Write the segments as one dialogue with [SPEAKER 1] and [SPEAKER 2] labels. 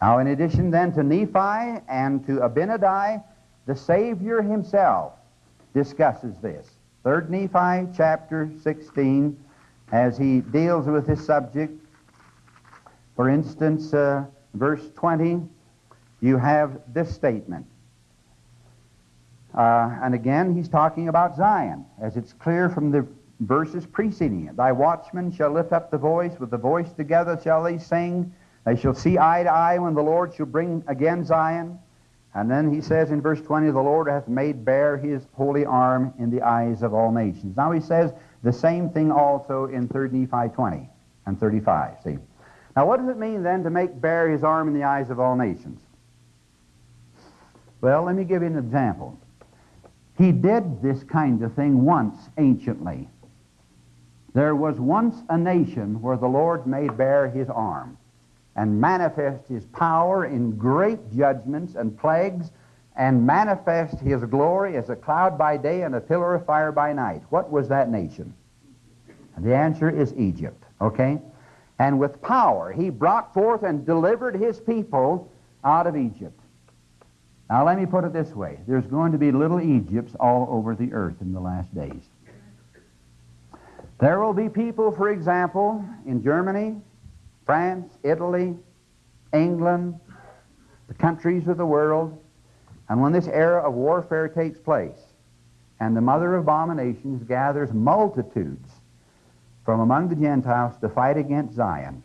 [SPEAKER 1] Now, in addition then to Nephi and to Abinadi, the Savior himself discusses this. 3rd Nephi chapter 16, as he deals with this subject. For instance, uh, verse 20, you have this statement. Uh, and again, he's talking about Zion, as it's clear from the verses preceding it. Thy watchmen shall lift up the voice, with the voice together shall they sing. They shall see eye to eye when the Lord shall bring again Zion. And then he says in verse 20, The Lord hath made bare his holy arm in the eyes of all nations. Now he says the same thing also in 3 Nephi 20 and 35. See? Now what does it mean then to make bare his arm in the eyes of all nations? Well, let me give you an example. He did this kind of thing once anciently. There was once a nation where the Lord made bare his arm and manifest his power in great judgments and plagues and manifest his glory as a cloud by day and a pillar of fire by night. What was that nation? The answer is Egypt, okay? And with power he brought forth and delivered his people out of Egypt. Now, let me put it this way there's going to be little Egypts all over the earth in the last days. There will be people, for example, in Germany, France, Italy, England, the countries of the world, and when this era of warfare takes place, and the mother of abominations gathers multitudes from among the Gentiles to fight against Zion,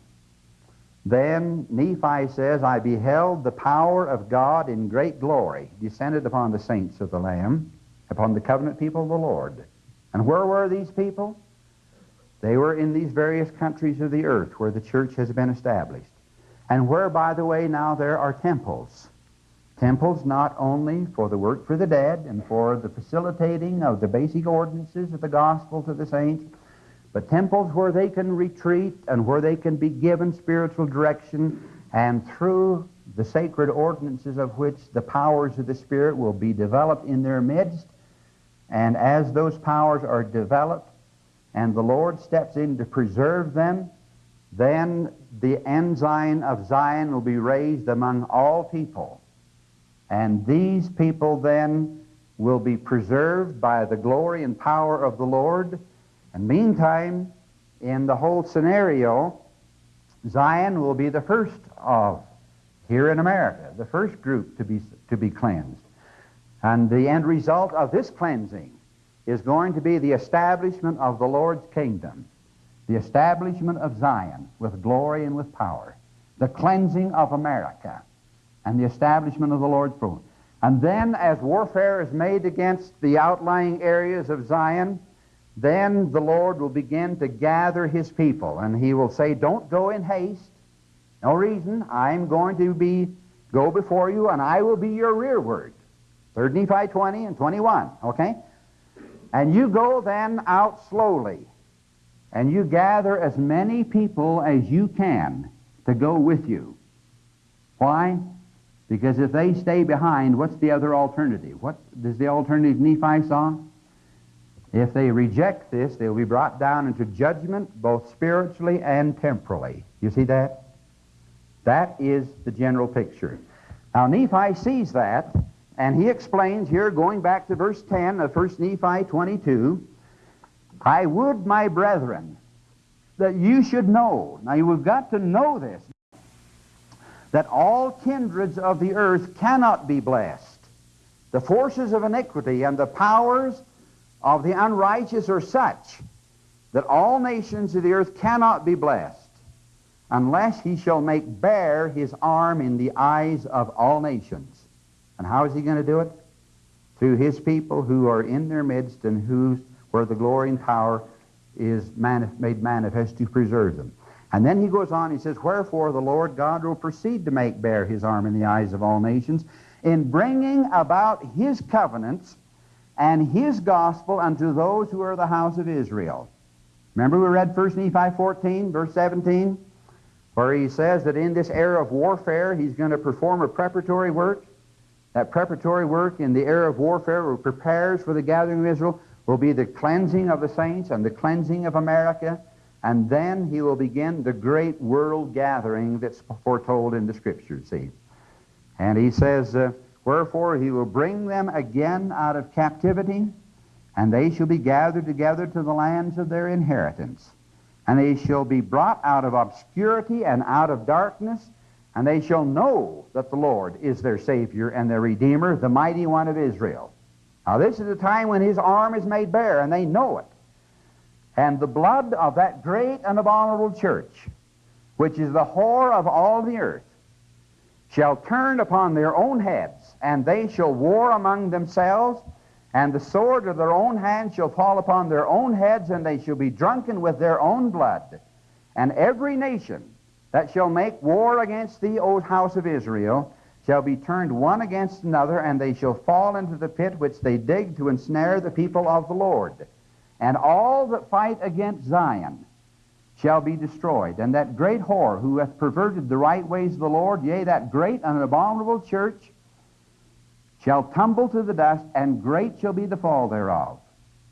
[SPEAKER 1] then Nephi says, I beheld the power of God in great glory descended upon the saints of the Lamb, upon the covenant people of the Lord. And where were these people? They were in these various countries of the earth where the church has been established. And where, by the way, now there are temples. Temples not only for the work for the dead and for the facilitating of the basic ordinances of the gospel to the saints, but temples where they can retreat and where they can be given spiritual direction, and through the sacred ordinances of which the powers of the Spirit will be developed in their midst. And as those powers are developed and the Lord steps in to preserve them, then the ensign of Zion will be raised among all people. And these people then will be preserved by the glory and power of the Lord and meantime, in the whole scenario, Zion will be the first of, here in America, the first group to be, to be cleansed. And the end result of this cleansing is going to be the establishment of the Lord's kingdom, the establishment of Zion with glory and with power, the cleansing of America, and the establishment of the Lord's throne. And then, as warfare is made against the outlying areas of Zion, then the Lord will begin to gather his people, and he will say, Don't go in haste. No reason. I'm going to be go before you, and I will be your rearward. 3 Nephi 20 and 21, okay? And you go then out slowly, and you gather as many people as you can to go with you. Why? Because if they stay behind, what's the other alternative? What is the alternative Nephi saw? If they reject this, they'll be brought down into judgment both spiritually and temporally. You see that? That is the general picture. Now, Nephi sees that, and he explains here, going back to verse 10 of 1 Nephi 22, I would, my brethren, that you should know. Now, you've got to know this that all kindreds of the earth cannot be blessed. The forces of iniquity and the powers of the unrighteous are such that all nations of the earth cannot be blessed unless he shall make bare his arm in the eyes of all nations. And how is he going to do it? Through his people who are in their midst and whose, where the glory and power is manif made manifest to preserve them. And then he goes on, he says, Wherefore the Lord God will proceed to make bare his arm in the eyes of all nations, in bringing about his covenants and his gospel unto those who are the house of Israel. Remember we read 1 Nephi 14, verse 17, where he says that in this era of warfare he's going to perform a preparatory work. That preparatory work in the era of warfare where prepares for the gathering of Israel will be the cleansing of the saints and the cleansing of America and then he will begin the great world gathering that's foretold in the Scriptures, see. And he says, uh, Wherefore he will bring them again out of captivity, and they shall be gathered together to the lands of their inheritance. And they shall be brought out of obscurity and out of darkness, and they shall know that the Lord is their Savior and their Redeemer, the mighty one of Israel. Now, this is the time when his arm is made bare, and they know it. And the blood of that great and abominable church, which is the whore of all the earth, shall turn upon their own heads, and they shall war among themselves, and the sword of their own hand shall fall upon their own heads, and they shall be drunken with their own blood. And every nation that shall make war against thee, O house of Israel, shall be turned one against another, and they shall fall into the pit which they dig to ensnare the people of the Lord. And all that fight against Zion shall be destroyed. And that great whore who hath perverted the right ways of the Lord, yea, that great and abominable church, shall tumble to the dust, and great shall be the fall thereof.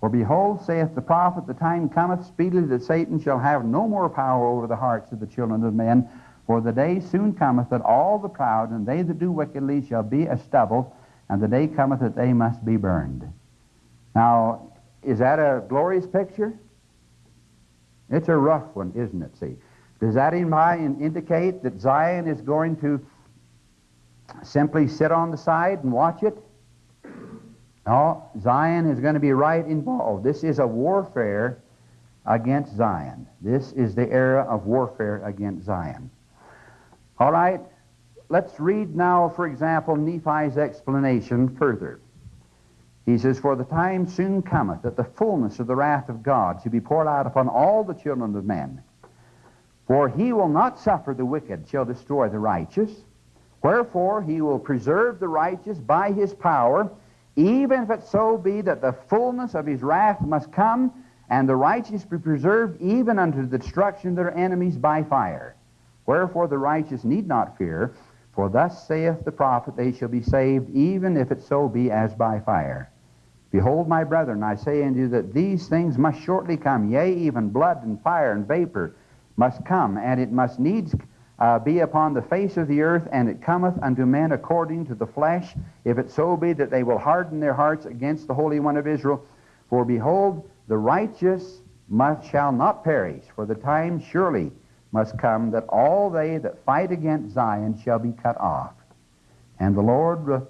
[SPEAKER 1] For behold, saith the prophet, the time cometh speedily that Satan shall have no more power over the hearts of the children of men, for the day soon cometh that all the proud and they that do wickedly shall be as stubble, and the day cometh that they must be burned. Now, is that a glorious picture? It's a rough one, isn't it? See, does that indicate that Zion is going to simply sit on the side and watch it? No, Zion is going to be right involved. This is a warfare against Zion. This is the era of warfare against Zion. All right, let's read now, for example, Nephi's explanation further. He says, For the time soon cometh that the fullness of the wrath of God shall be poured out upon all the children of men. For he will not suffer the wicked shall destroy the righteous. Wherefore he will preserve the righteous by his power, even if it so be that the fullness of his wrath must come, and the righteous be preserved even unto the destruction of their enemies by fire. Wherefore the righteous need not fear, for thus saith the prophet, They shall be saved, even if it so be as by fire. Behold, my brethren, I say unto you that these things must shortly come, yea, even blood and fire and vapor must come, and it must needs uh, be upon the face of the earth, and it cometh unto men according to the flesh, if it so be that they will harden their hearts against the Holy One of Israel. For behold, the righteous must, shall not perish, for the time surely must come that all they that fight against Zion shall be cut off. And the Lord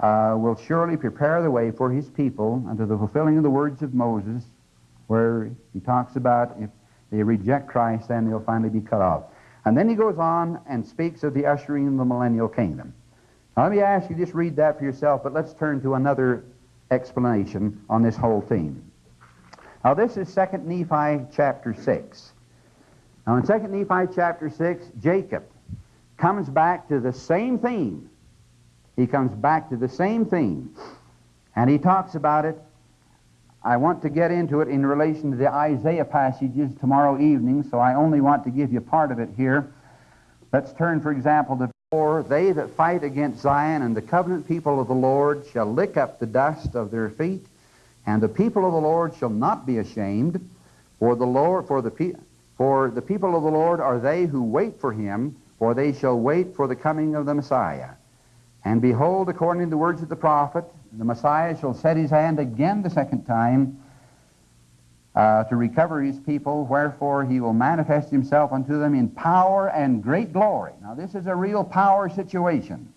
[SPEAKER 1] uh, will surely prepare the way for his people unto the fulfilling of the words of Moses, where he talks about if they reject Christ, then they'll finally be cut off. And then he goes on and speaks of the ushering in the millennial kingdom. Now, let me ask you, just read that for yourself, but let's turn to another explanation on this whole theme. Now, this is 2 Nephi chapter 6. Now, in 2 Nephi chapter 6, Jacob comes back to the same theme. He comes back to the same theme. And he talks about it. I want to get into it in relation to the Isaiah passages tomorrow evening, so I only want to give you part of it here. Let's turn, for example, to For they that fight against Zion and the covenant people of the Lord shall lick up the dust of their feet, and the people of the Lord shall not be ashamed, for the Lord, for the for the people of the Lord are they who wait for him, for they shall wait for the coming of the Messiah. And behold, according to the words of the prophet, the Messiah shall set his hand again the second time uh, to recover his people, wherefore he will manifest himself unto them in power and great glory. Now, this is a real power situation.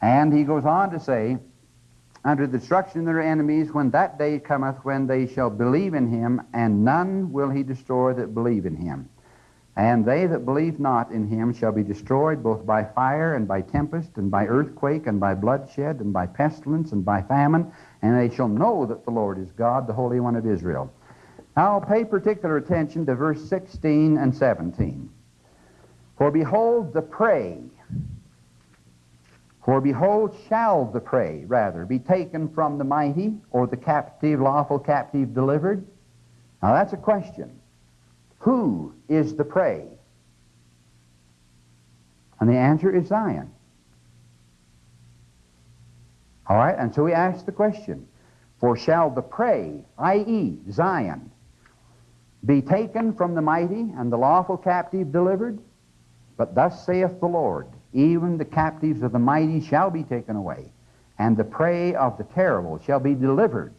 [SPEAKER 1] And he goes on to say, under the destruction of their enemies when that day cometh when they shall believe in him, and none will he destroy that believe in him. And they that believe not in him shall be destroyed both by fire and by tempest and by earthquake and by bloodshed and by pestilence and by famine, and they shall know that the Lord is God, the Holy One of Israel. Now pay particular attention to verse 16 and 17. For behold, the prey for behold, shall the prey, rather, be taken from the mighty, or the captive, lawful captive delivered? Now that's a question. Who is the prey? And the answer is Zion. All right, and so we ask the question For shall the prey, i.e., Zion, be taken from the mighty, and the lawful captive delivered? But thus saith the Lord, even the captives of the mighty shall be taken away, and the prey of the terrible shall be delivered.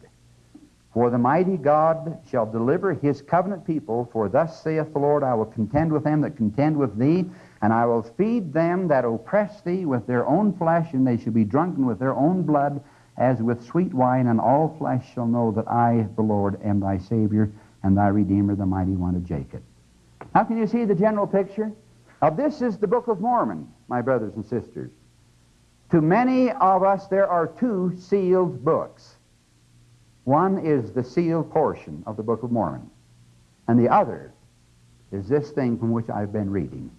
[SPEAKER 1] For the mighty God shall deliver his covenant people, for thus saith the Lord, I will contend with them that contend with thee, and I will feed them that oppress thee with their own flesh, and they shall be drunken with their own blood, as with sweet wine, and all flesh shall know that I, the Lord, am thy Savior, and thy Redeemer, the mighty one of Jacob. Now, can you see the general picture? Now, this is the Book of Mormon, my brothers and sisters. To many of us, there are two sealed books. One is the sealed portion of the Book of Mormon, and the other is this thing from which I've been reading.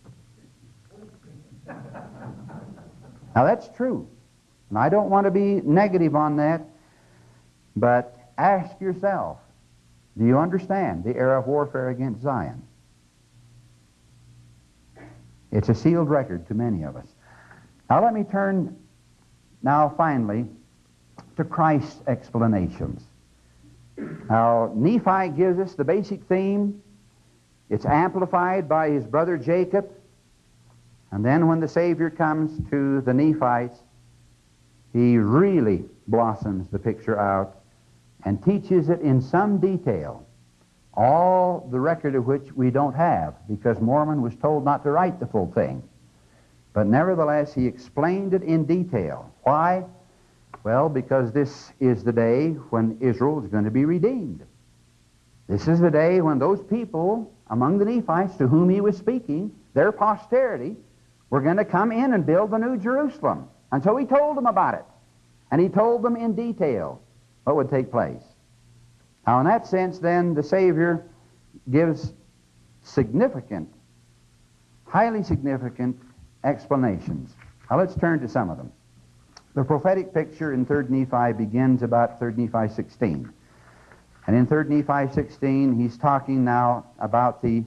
[SPEAKER 1] Now, that's true. And I don't want to be negative on that, but ask yourself do you understand the era of warfare against Zion? It's a sealed record to many of us. Now, let me turn now finally to Christ's explanations. Now, Nephi gives us the basic theme. It's amplified by his brother Jacob. And then when the Savior comes to the Nephites, he really blossoms the picture out and teaches it in some detail, all the record of which we don't have because Mormon was told not to write the full thing. But nevertheless, he explained it in detail. Why? Well, because this is the day when Israel is going to be redeemed. This is the day when those people among the Nephites to whom he was speaking, their posterity, were going to come in and build the New Jerusalem. And so he told them about it. And he told them in detail what would take place. Now, in that sense, then, the Savior gives significant, highly significant explanations. Now, let's turn to some of them. The prophetic picture in 3rd Nephi begins about 3rd Nephi 16. And in 3rd Nephi 16, he's talking now about the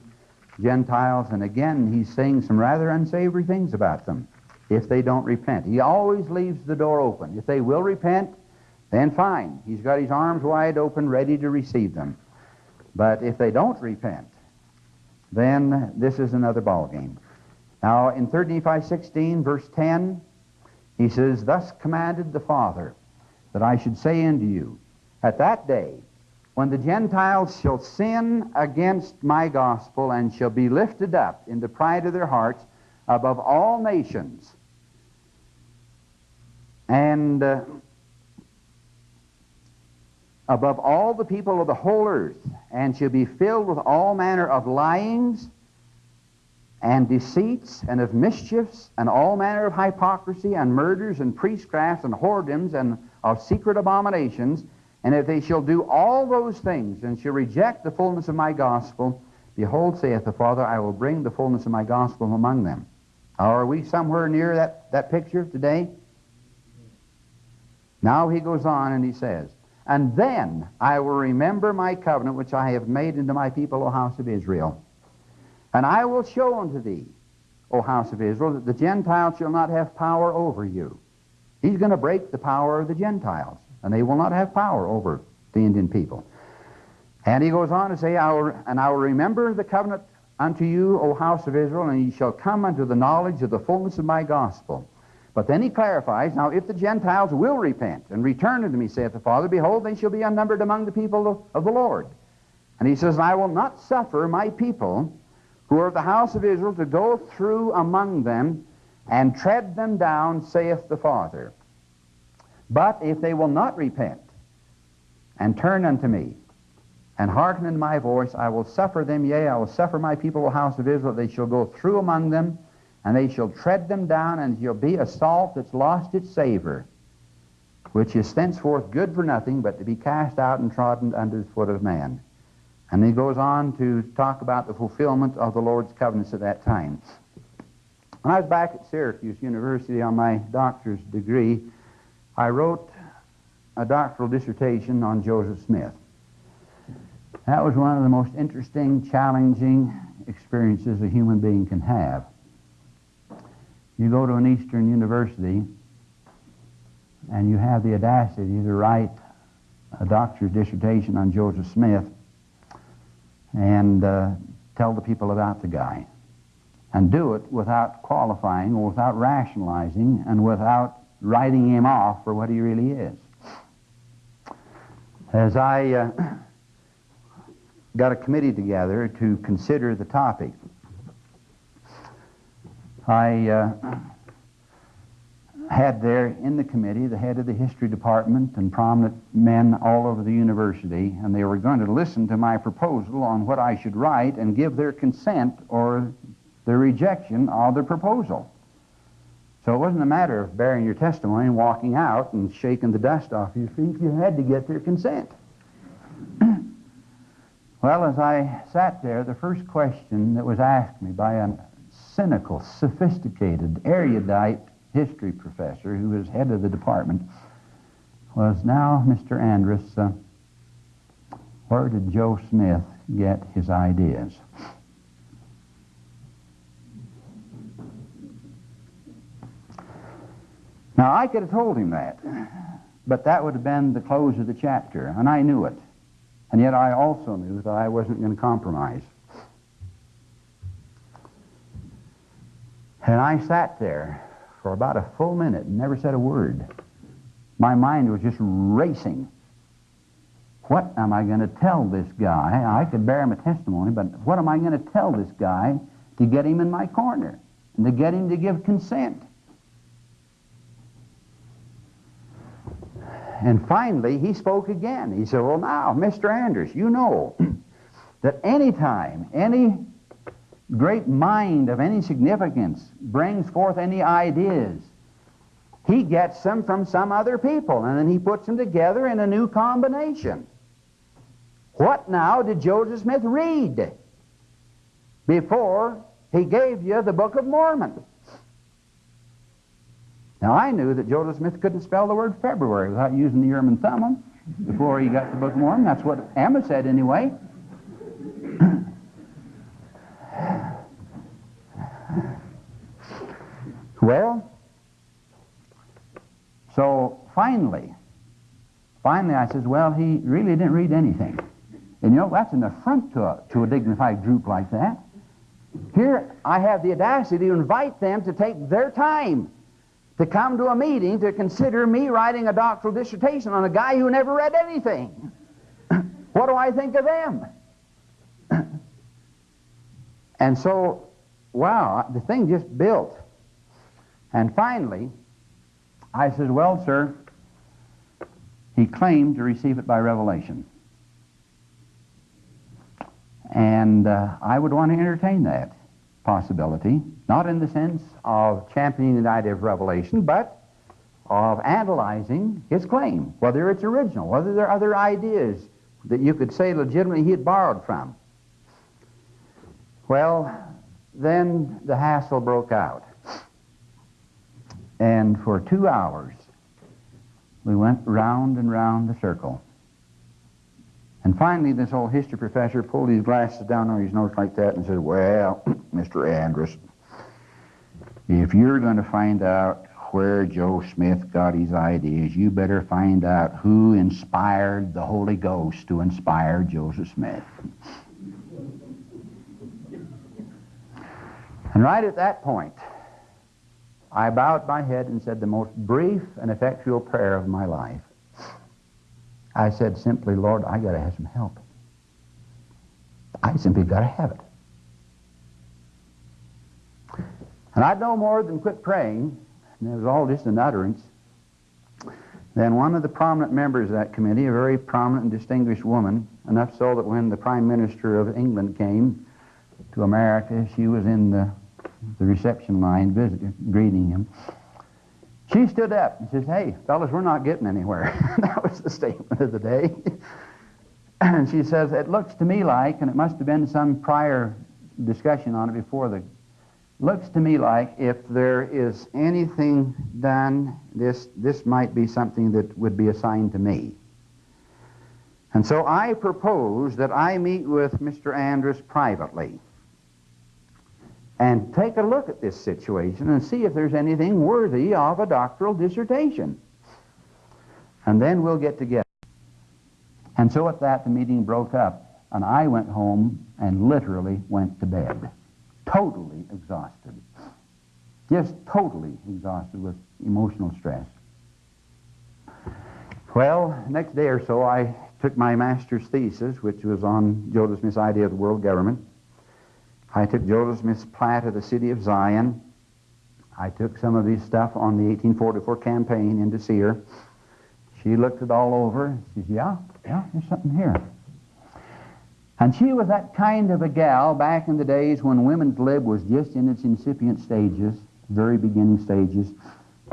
[SPEAKER 1] Gentiles, and again, he's saying some rather unsavory things about them if they don't repent. He always leaves the door open. If they will repent, then fine. He's got his arms wide open, ready to receive them. But if they don't repent, then this is another ballgame. Now, in 3 Nephi 16, verse 10, he says, Thus commanded the Father that I should say unto you, At that day, when the Gentiles shall sin against my gospel and shall be lifted up in the pride of their hearts above all nations, and uh, above all the people of the whole earth, and shall be filled with all manner of lyings and deceits and of mischiefs and all manner of hypocrisy and murders and priestcrafts and whoredoms and of secret abominations. And if they shall do all those things and shall reject the fullness of my gospel, behold, saith the Father, I will bring the fullness of my gospel among them. Are we somewhere near that, that picture today? Now he goes on and he says, And then I will remember my covenant which I have made unto my people, O house of Israel. And I will show unto thee, O house of Israel, that the Gentiles shall not have power over you. He's going to break the power of the Gentiles, and they will not have power over the Indian people. And he goes on to say, I will, And I will remember the covenant unto you, O house of Israel, and ye shall come unto the knowledge of the fullness of my gospel. But then he clarifies, Now if the Gentiles will repent and return unto me, saith the Father, behold, they shall be unnumbered among the people of, of the Lord. And he says, I will not suffer my people who are of the house of Israel, to go through among them and tread them down, saith the Father. But if they will not repent and turn unto me and hearken unto my voice, I will suffer them, yea, I will suffer my people, the house of Israel, they shall go through among them, and they shall tread them down, and shall be a salt that's lost its savor, which is thenceforth good for nothing, but to be cast out and trodden under the foot of man. And he goes on to talk about the fulfillment of the Lord's covenants at that time. When I was back at Syracuse University on my doctor's degree, I wrote a doctoral dissertation on Joseph Smith. That was one of the most interesting, challenging experiences a human being can have. You go to an Eastern university and you have the audacity to write a doctor's dissertation on Joseph Smith, and uh, tell the people about the guy. And do it without qualifying or without rationalizing and without writing him off for what he really is. As I uh, got a committee together to consider the topic, I uh, had there in the committee the head of the history department and prominent men all over the university, and they were going to listen to my proposal on what I should write and give their consent or the rejection of the proposal. So it wasn't a matter of bearing your testimony and walking out and shaking the dust off your feet. You had to get their consent. well, as I sat there, the first question that was asked me by a cynical, sophisticated, erudite history professor who was head of the department was now, Mr. Andrus, uh, where did Joe Smith get his ideas? Now, I could have told him that, but that would have been the close of the chapter, and I knew it. And yet I also knew that I wasn't going to compromise. And I sat there for about a full minute and never said a word. My mind was just racing. What am I going to tell this guy? I could bear him a testimony, but what am I going to tell this guy to get him in my corner and to get him to give consent? And finally, he spoke again. He said, Well, now, Mr. Andrus, you know that any time any great mind of any significance brings forth any ideas, he gets them from some other people, and then he puts them together in a new combination. What now did Joseph Smith read before he gave you the Book of Mormon? Now, I knew that Joseph Smith couldn't spell the word February without using the Urim and Thummim before he got the Book of Mormon. That's what Emma said anyway. well, so finally, finally I says, well, he really didn't read anything. And you know, that's an affront to a, to a dignified group like that. Here, I have the audacity to invite them to take their time to come to a meeting to consider me writing a doctoral dissertation on a guy who never read anything. what do I think of them? and so, wow, the thing just built. And finally, I said, Well, sir, he claimed to receive it by revelation. And uh, I would want to entertain that possibility, not in the sense of championing the idea of revelation, but of analyzing his claim, whether it's original, whether there are other ideas that you could say legitimately he had borrowed from. Well, then the hassle broke out. And for two hours, we went round and round the circle. And finally, this old history professor pulled his glasses down on his nose like that and said, Well, Mr. Andrus, if you're going to find out where Joe Smith got his ideas, you better find out who inspired the Holy Ghost to inspire Joseph Smith. And right at that point, I bowed my head and said the most brief and effectual prayer of my life. I said simply, Lord, I got to have some help. I simply got to have it. And I'd no more than quit praying, and it was all just an utterance. Then one of the prominent members of that committee, a very prominent and distinguished woman, enough so that when the Prime Minister of England came to America, she was in the, the reception line visiting, greeting him. She stood up and says, Hey, fellas, we're not getting anywhere. that was the statement of the day. and she says, It looks to me like, and it must have been some prior discussion on it before the looks to me like if there is anything done, this, this might be something that would be assigned to me. And so I propose that I meet with Mr. Andrus privately and take a look at this situation and see if there's anything worthy of a doctoral dissertation. And then we'll get together. And so at that, the meeting broke up. And I went home and literally went to bed, totally exhausted. Just totally exhausted with emotional stress. Well, next day or so, I took my master's thesis, which was on Joseph Smith's idea of the world government. I took Joseph Smith's plat of the city of Zion. I took some of his stuff on the 1844 campaign into Seer. She looked it all over. She says, yeah, yeah, there's something here. And she was that kind of a gal back in the days when women's lib was just in its incipient stages, very beginning stages.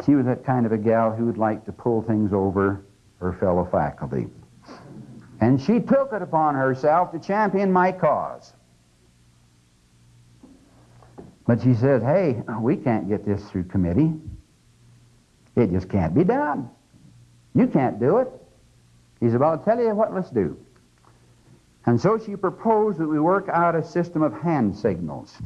[SPEAKER 1] She was that kind of a gal who would like to pull things over her fellow faculty. And she took it upon herself to champion my cause. But she says, hey, we can't get this through committee. It just can't be done. You can't do it. He said, well, I'll tell you what, let's do. And so she proposed that we work out a system of hand signals.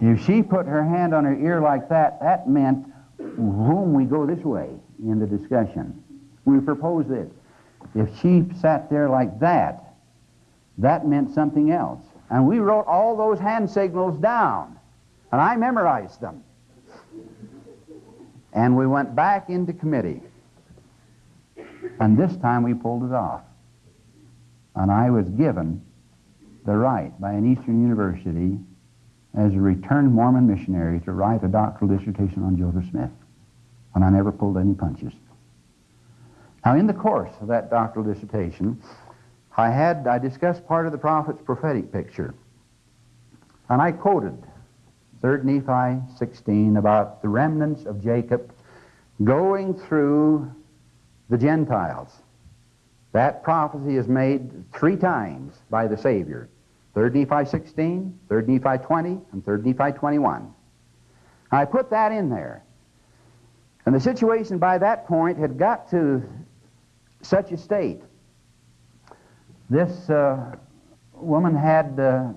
[SPEAKER 1] If she put her hand on her ear like that, that meant, whom we go this way in the discussion. We proposed this. If she sat there like that, that meant something else. And we wrote all those hand signals down. And I memorized them. And we went back into committee. And this time we pulled it off. And I was given the right by an Eastern university as a returned Mormon missionary to write a doctoral dissertation on Joseph Smith. And I never pulled any punches. Now, in the course of that doctoral dissertation, I had, I discussed part of the prophet's prophetic picture. And I quoted 3 Nephi 16 about the remnants of Jacob going through the Gentiles. That prophecy is made three times by the Savior. 3 Nephi 16, 3 Nephi 20, and 3 Nephi 21. I put that in there. And the situation by that point had got to such a state. This uh, woman had uh,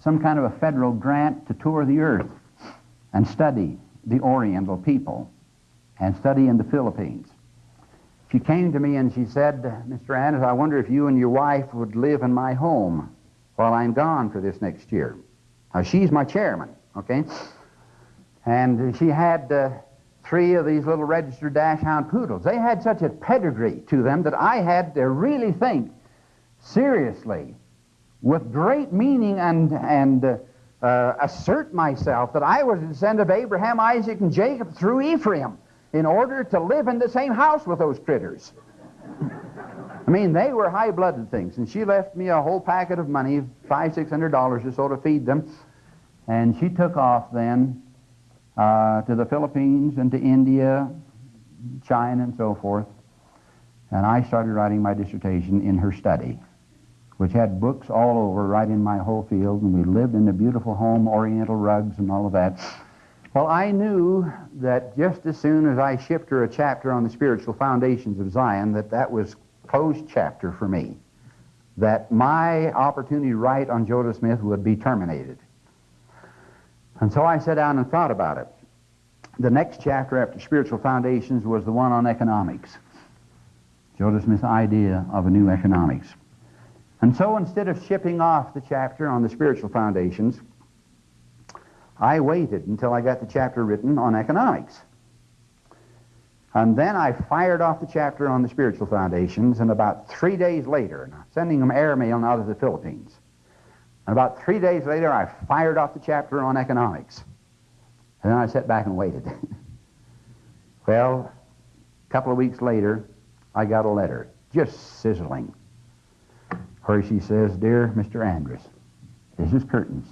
[SPEAKER 1] some kind of a federal grant to tour the earth and study the Oriental people and study in the Philippines. She came to me and she said, Mr. Andrus, I wonder if you and your wife would live in my home while I'm gone for this next year. Now, she's my chairman, okay? And she had uh, three of these little registered dachshund poodles. They had such a pedigree to them that I had to really think seriously, with great meaning and, and uh, uh, assert myself that I was a descendant of Abraham, Isaac, and Jacob through Ephraim in order to live in the same house with those critters. I mean, they were high-blooded things, and she left me a whole packet of money, five, six hundred dollars or so to feed them, and she took off then uh, to the Philippines and to India, China, and so forth. And I started writing my dissertation in her study, which had books all over, right in my whole field, and we lived in a beautiful home, oriental rugs and all of that. Well, I knew that just as soon as I shipped her a chapter on the spiritual foundations of Zion, that that was closed chapter for me. That my opportunity to write on Joseph Smith would be terminated. And so I sat down and thought about it. The next chapter after Spiritual Foundations was the one on economics. Joseph Smith's idea of a new economics. And so instead of shipping off the chapter on the spiritual foundations, I waited until I got the chapter written on economics. And then I fired off the chapter on the spiritual foundations, and about three days later, sending them airmail out of the Philippines, and about three days later, I fired off the chapter on economics. And then I sat back and waited. well, a couple of weeks later, I got a letter, just sizzling, where she says, Dear Mr. Andrus, this is Curtins.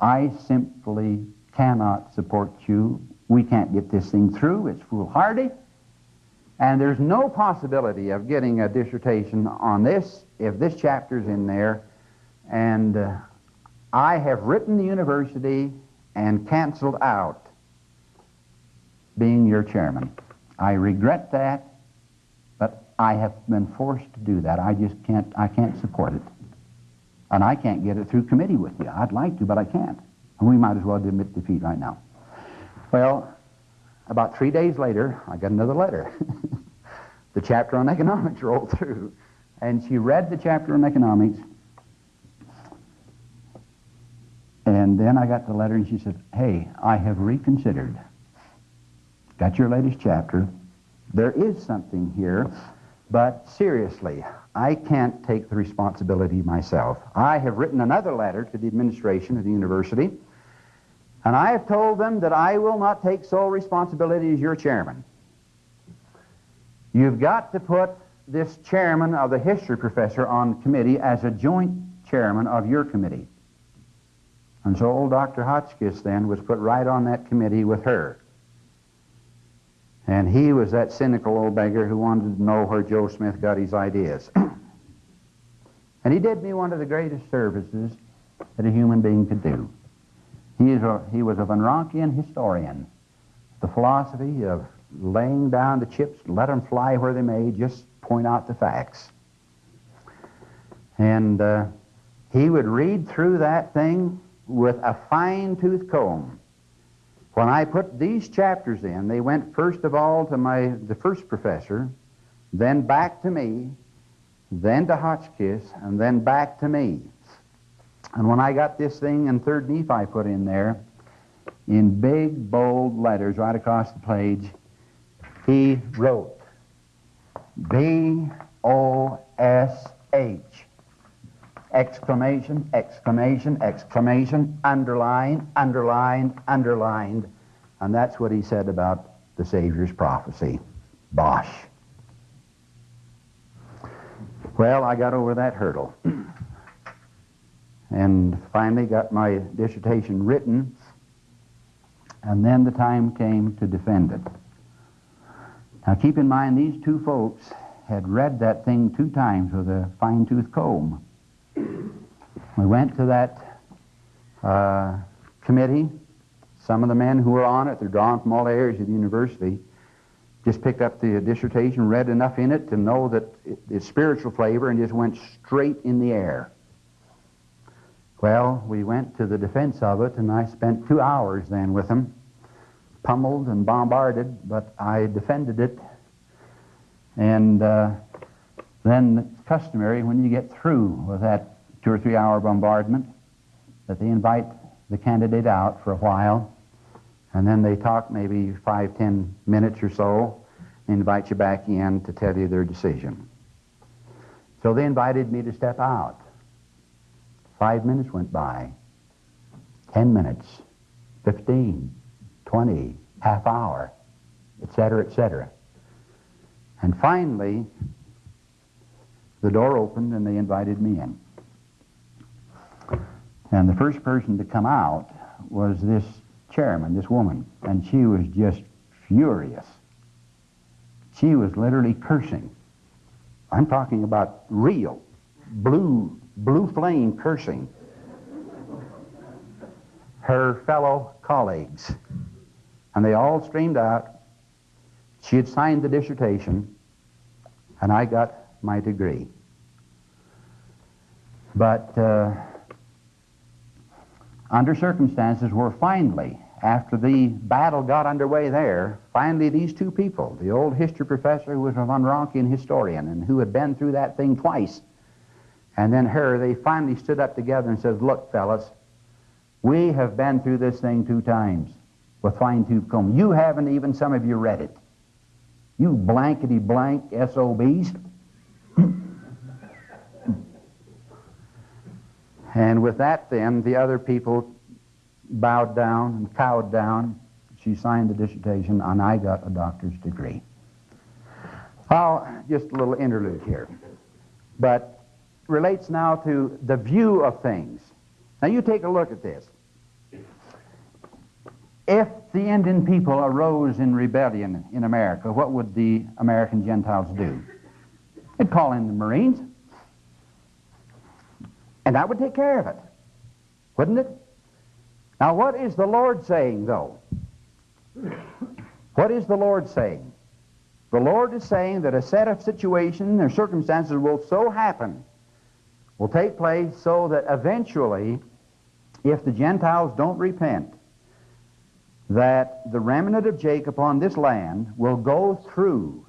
[SPEAKER 1] I simply cannot support you. We can't get this thing through. It's foolhardy. And there's no possibility of getting a dissertation on this if this chapter's in there and uh, I have written the university and canceled out being your chairman. I regret that, I have been forced to do that. I just can't, I can't support it. And I can't get it through committee with you. I'd like to, but I can't. And we might as well admit defeat right now. Well, about three days later, I got another letter. the chapter on economics rolled through. and she read the chapter on economics. And then I got the letter, and she said, Hey, I have reconsidered. Got your latest chapter. There is something here, but seriously, I can't take the responsibility myself. I have written another letter to the administration of the university, and I have told them that I will not take sole responsibility as your chairman. You've got to put this chairman of the history professor on committee as a joint chairman of your committee. And so old Dr. Hotchkiss then was put right on that committee with her. And he was that cynical old beggar who wanted to know where Joe Smith got his ideas. and he did me one of the greatest services that a human being could do. He, a, he was a Von Rankean historian. The philosophy of laying down the chips, let them fly where they may, just point out the facts. And uh, he would read through that thing with a fine tooth comb. When I put these chapters in, they went first of all to my the first professor, then back to me, then to Hotchkiss, and then back to me. And when I got this thing in Third Nephi put in there, in big bold letters right across the page, he wrote B O S H exclamation, exclamation, exclamation, underline, underlined, underlined. And that's what he said about the Savior's prophecy. Bosh. Well, I got over that hurdle. and finally got my dissertation written. And then the time came to defend it. Now keep in mind, these two folks had read that thing two times with a fine tooth comb. We went to that uh, committee. Some of the men who were on it, they're drawn from all areas of the university, just picked up the dissertation, read enough in it to know that it, it's spiritual flavor, and just went straight in the air. Well, we went to the defense of it, and I spent two hours then with them, pummeled and bombarded, but I defended it. And uh, then it's customary when you get through with that two or three hour bombardment that they invite the candidate out for a while, and then they talk maybe five, ten minutes or so, and invite you back in to tell you their decision. So they invited me to step out. Five minutes went by, ten minutes, fifteen, twenty, half hour, etc., etc. And finally, the door opened and they invited me in. And the first person to come out was this chairman, this woman, and she was just furious. She was literally cursing. I'm talking about real, blue, blue flame cursing her fellow colleagues. And they all streamed out. She had signed the dissertation, and I got my degree. But uh, under circumstances where finally, after the battle got underway there, finally these two people, the old history professor who was a Von Rankean historian and who had been through that thing twice, and then her, they finally stood up together and said, Look, fellas, we have been through this thing two times with fine tooth comb. You haven't even, some of you, read it. You blankety blank SOBs. And with that, then, the other people bowed down and cowed down. She signed the dissertation, and I got a doctor's degree. Oh, just a little interlude here. But relates now to the view of things. Now, you take a look at this. If the Indian people arose in rebellion in America, what would the American Gentiles do? They'd call in the Marines. And that would take care of it, wouldn't it? Now, what is the Lord saying, though? What is the Lord saying? The Lord is saying that a set of situations or circumstances will so happen, will take place so that eventually, if the Gentiles don't repent, that the remnant of Jacob on this land will go through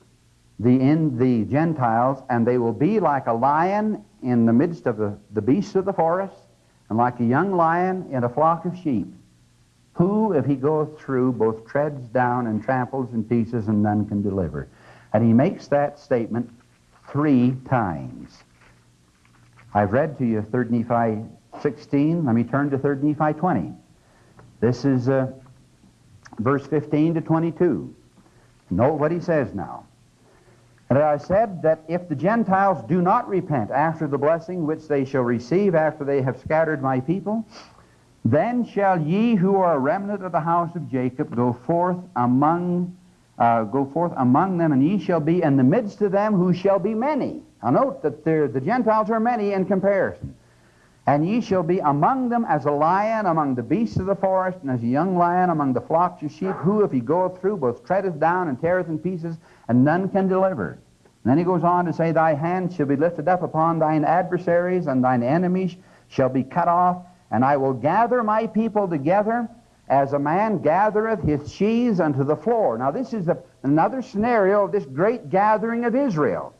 [SPEAKER 1] the, in the Gentiles, and they will be like a lion in the midst of the, the beasts of the forest, and like a young lion in a flock of sheep, who, if he goeth through, both treads down and tramples in pieces, and none can deliver. And he makes that statement three times. I've read to you 3 Nephi 16. Let me turn to 3 Nephi 20. This is uh, verse 15 to 22. Note what he says now. And I said that if the Gentiles do not repent after the blessing which they shall receive after they have scattered my people, then shall ye who are a remnant of the house of Jacob go forth among uh, go forth among them, and ye shall be in the midst of them who shall be many. Now note that the Gentiles are many in comparison. And ye shall be among them as a lion among the beasts of the forest, and as a young lion among the flocks of sheep, who, if he goeth through, both treadeth down and teareth in pieces, and none can deliver. And then he goes on to say, Thy hand shall be lifted up upon thine adversaries, and thine enemies shall be cut off, and I will gather my people together as a man gathereth his sheaves unto the floor. Now, this is a, another scenario of this great gathering of Israel.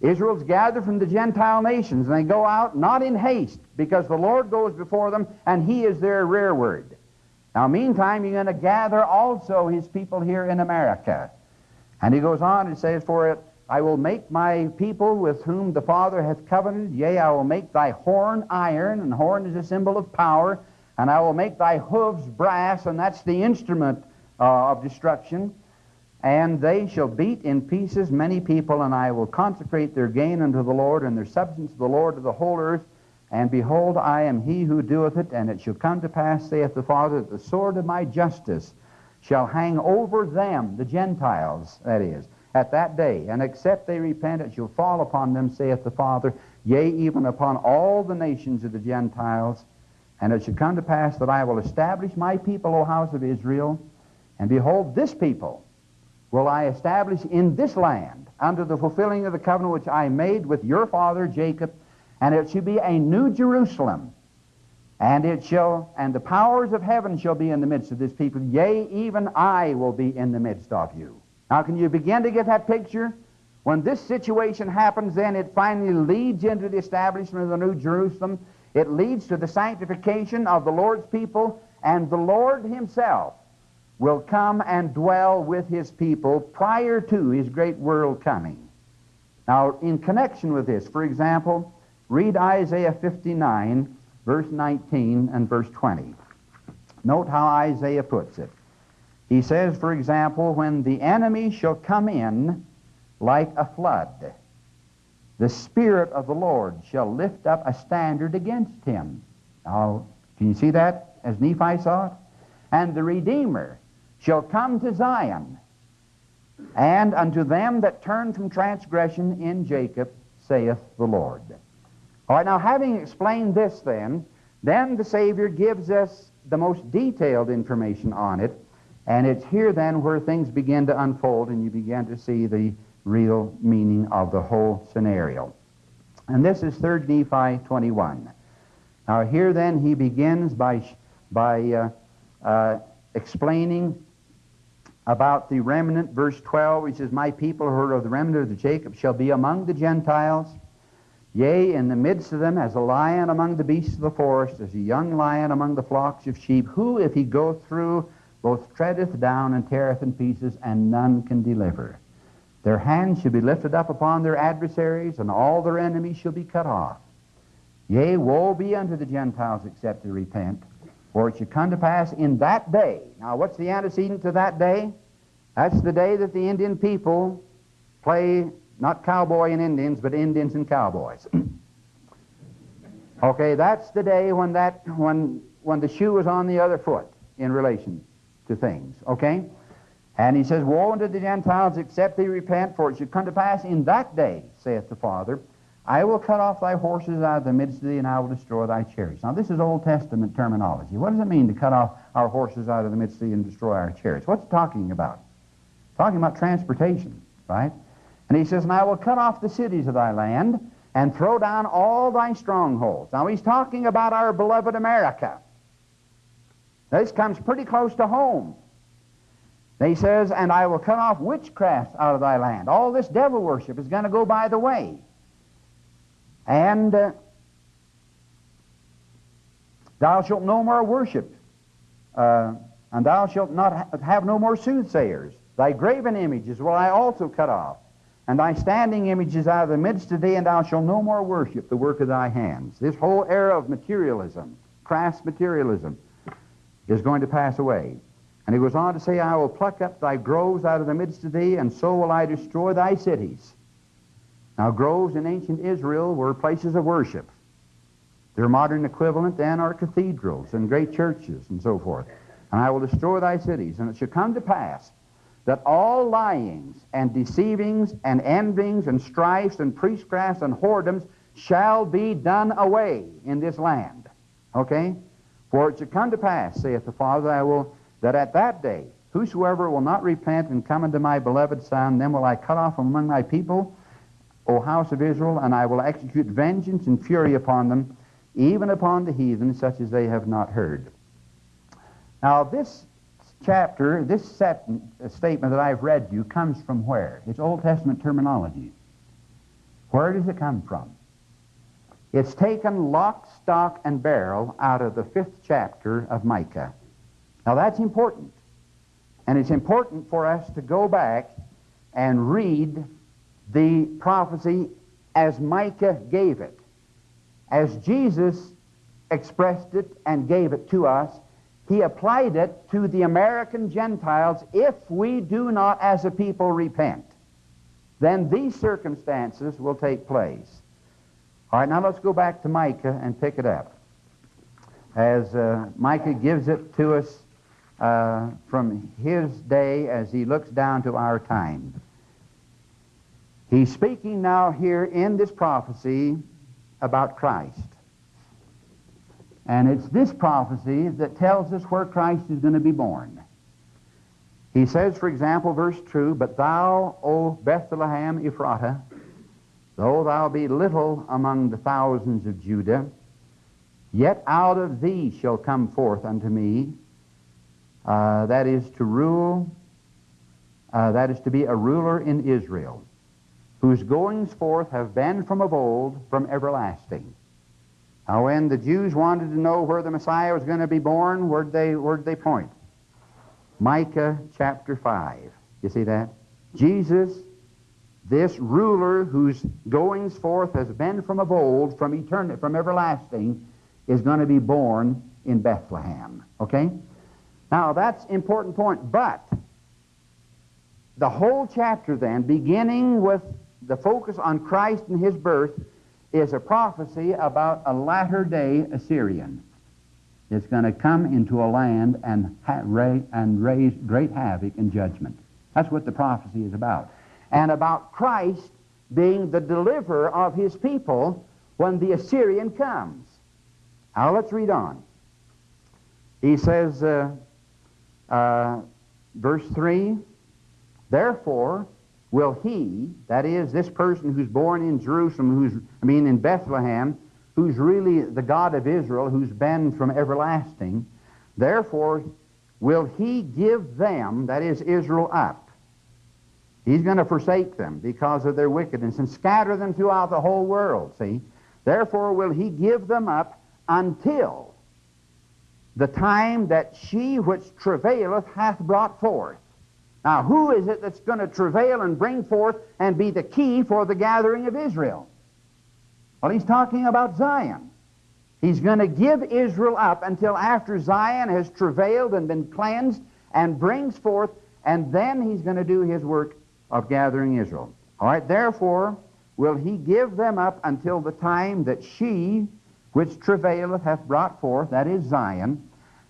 [SPEAKER 1] Israel's gathered from the Gentile nations, and they go out not in haste, because the Lord goes before them, and He is their rearward. Now, meantime, you're going to gather also His people here in America. And He goes on and says, For it, I will make my people with whom the Father hath covenanted, yea, I will make thy horn iron, and horn is a symbol of power, and I will make thy hoofs brass, and that's the instrument uh, of destruction and they shall beat in pieces many people, and I will consecrate their gain unto the Lord, and their substance to the Lord of the whole earth. And behold, I am he who doeth it, and it shall come to pass, saith the Father, that the sword of my justice shall hang over them, the Gentiles, that is, at that day. And except they repent, it shall fall upon them, saith the Father, yea, even upon all the nations of the Gentiles. And it shall come to pass that I will establish my people, O house of Israel. And behold, this people, will I establish in this land under the fulfilling of the covenant which I made with your father Jacob, and it shall be a new Jerusalem. And it shall, and the powers of heaven shall be in the midst of this people. Yea, even I will be in the midst of you. Now, can you begin to get that picture? When this situation happens, then it finally leads into the establishment of the New Jerusalem. It leads to the sanctification of the Lord's people, and the Lord Himself will come and dwell with his people prior to his great world coming. Now, in connection with this, for example, read Isaiah 59, verse 19 and verse 20. Note how Isaiah puts it. He says, for example, when the enemy shall come in like a flood, the Spirit of the Lord shall lift up a standard against him. Now, can you see that as Nephi saw it? And the Redeemer shall come to Zion, and unto them that turn from transgression in Jacob, saith the Lord. All right, now having explained this then, then the Savior gives us the most detailed information on it, and it's here then where things begin to unfold and you begin to see the real meaning of the whole scenario. And this is 3 Nephi 21. Now here then he begins by, by uh, uh, explaining about the remnant, verse 12, which says, My people who are of the remnant of the Jacob shall be among the Gentiles, yea, in the midst of them as a lion among the beasts of the forest, as a young lion among the flocks of sheep, who, if he go through, both treadeth down and teareth in pieces, and none can deliver. Their hands shall be lifted up upon their adversaries, and all their enemies shall be cut off. Yea, woe be unto the Gentiles except they repent. For it shall come to pass in that day. Now, what's the antecedent to that day? That's the day that the Indian people play not cowboy and Indians, but Indians and cowboys. okay, that's the day when that when when the shoe is on the other foot in relation to things. Okay? And he says, Woe unto the Gentiles except they repent, for it shall come to pass in that day, saith the Father, I will cut off thy horses out of the midst of thee, and I will destroy thy chariots. Now, this is Old Testament terminology. What does it mean to cut off our horses out of the midst of thee and destroy our chariots? What's talking about? Talking about transportation, right? And he says, And I will cut off the cities of thy land and throw down all thy strongholds. Now, he's talking about our beloved America. This comes pretty close to home. He says, And I will cut off witchcraft out of thy land. All this devil worship is going to go by the way. And uh, thou shalt no more worship, uh, and thou shalt not ha- have no more soothsayers. Thy graven images will I also cut off, and thy standing images out of the midst of thee, and thou shalt no more worship the work of thy hands. This whole era of materialism, crass materialism, is going to pass away. And he goes on to say, I will pluck up thy groves out of the midst of thee, and so will I destroy thy cities. Now, groves in ancient Israel were places of worship. Their modern equivalent then are cathedrals and great churches and so forth. And I will destroy thy cities. And it shall come to pass that all lyings and deceivings and envyings and strifes and priestcrafts and whoredoms shall be done away in this land. Okay? For it shall come to pass, saith the Father, I will that at that day whosoever will not repent and come unto my beloved Son, then will I cut off from among my people, O house of Israel, and I will execute vengeance and fury upon them, even upon the heathen, such as they have not heard. Now, this chapter, this set, uh, statement that I've read to you comes from where? It's Old Testament terminology. Where does it come from? It's taken lock, stock, and barrel out of the fifth chapter of Micah. Now that's important. And it's important for us to go back and read the prophecy as Micah gave it. As Jesus expressed it and gave it to us, he applied it to the American Gentiles if we do not as a people repent. Then these circumstances will take place. All right, now let's go back to Micah and pick it up. As uh, Micah gives it to us uh, from his day as he looks down to our time. He's speaking now here in this prophecy about Christ. And it's this prophecy that tells us where Christ is going to be born. He says, for example, verse 2 But thou, O Bethlehem Ephratah, though thou be little among the thousands of Judah, yet out of thee shall come forth unto me uh, that is to rule, uh, that is to be a ruler in Israel, whose goings forth have been from of old, from everlasting. Now, when the Jews wanted to know where the Messiah was going to be born, where'd they, where'd they point? Micah chapter 5. You see that? Jesus, this ruler whose goings forth has been from of old, from eternity, from everlasting, is going to be born in Bethlehem. Okay? Now, that's important point, but the whole chapter then, beginning with the focus on Christ and his birth, is a prophecy about a latter day Assyrian. It's going to come into a land and, ha- ra- and raise great havoc and judgment. That's what the prophecy is about. And about Christ being the deliverer of his people when the Assyrian comes. Now let's read on. He says, uh, uh, verse 3 Therefore will he, that is, this person who's born in Jerusalem, who's, I mean, in Bethlehem, who's really the God of Israel, who's been from everlasting, therefore will he give them, that is, Israel, up. He's going to forsake them because of their wickedness and scatter them throughout the whole world, see? Therefore will he give them up until the time that she which travaileth hath brought forth. Now, who is it that's going to travail and bring forth and be the key for the gathering of Israel? Well, he's talking about Zion. He's going to give Israel up until after Zion has travailed and been cleansed and brings forth, and then he's going to do his work of gathering Israel. All right, therefore will he give them up until the time that she which travaileth hath brought forth, that is Zion,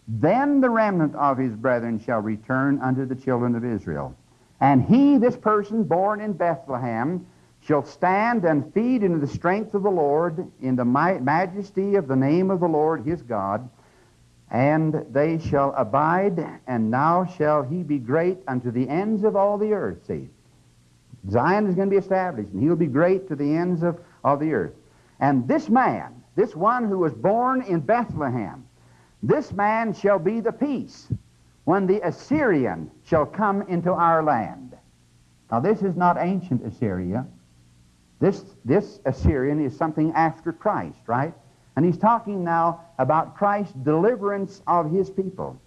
[SPEAKER 1] then the remnant of his brethren shall return unto the children of Israel. And he, this person born in Bethlehem, shall stand and feed in the strength of the Lord, in the majesty of the name of the Lord his God. And they shall abide, and now shall he be great unto the ends of all the earth. See, Zion is going to be established, and he'll be great to the ends of, of the earth. And this man, this one who was born in Bethlehem, this man shall be the peace when the Assyrian shall come into our land. Now, this is not ancient Assyria. This, this Assyrian is something after Christ, right? And he's talking now about Christ's deliverance of his people.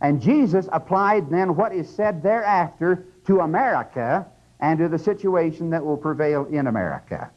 [SPEAKER 1] And Jesus applied then what is said thereafter to America and to the situation that will prevail in America.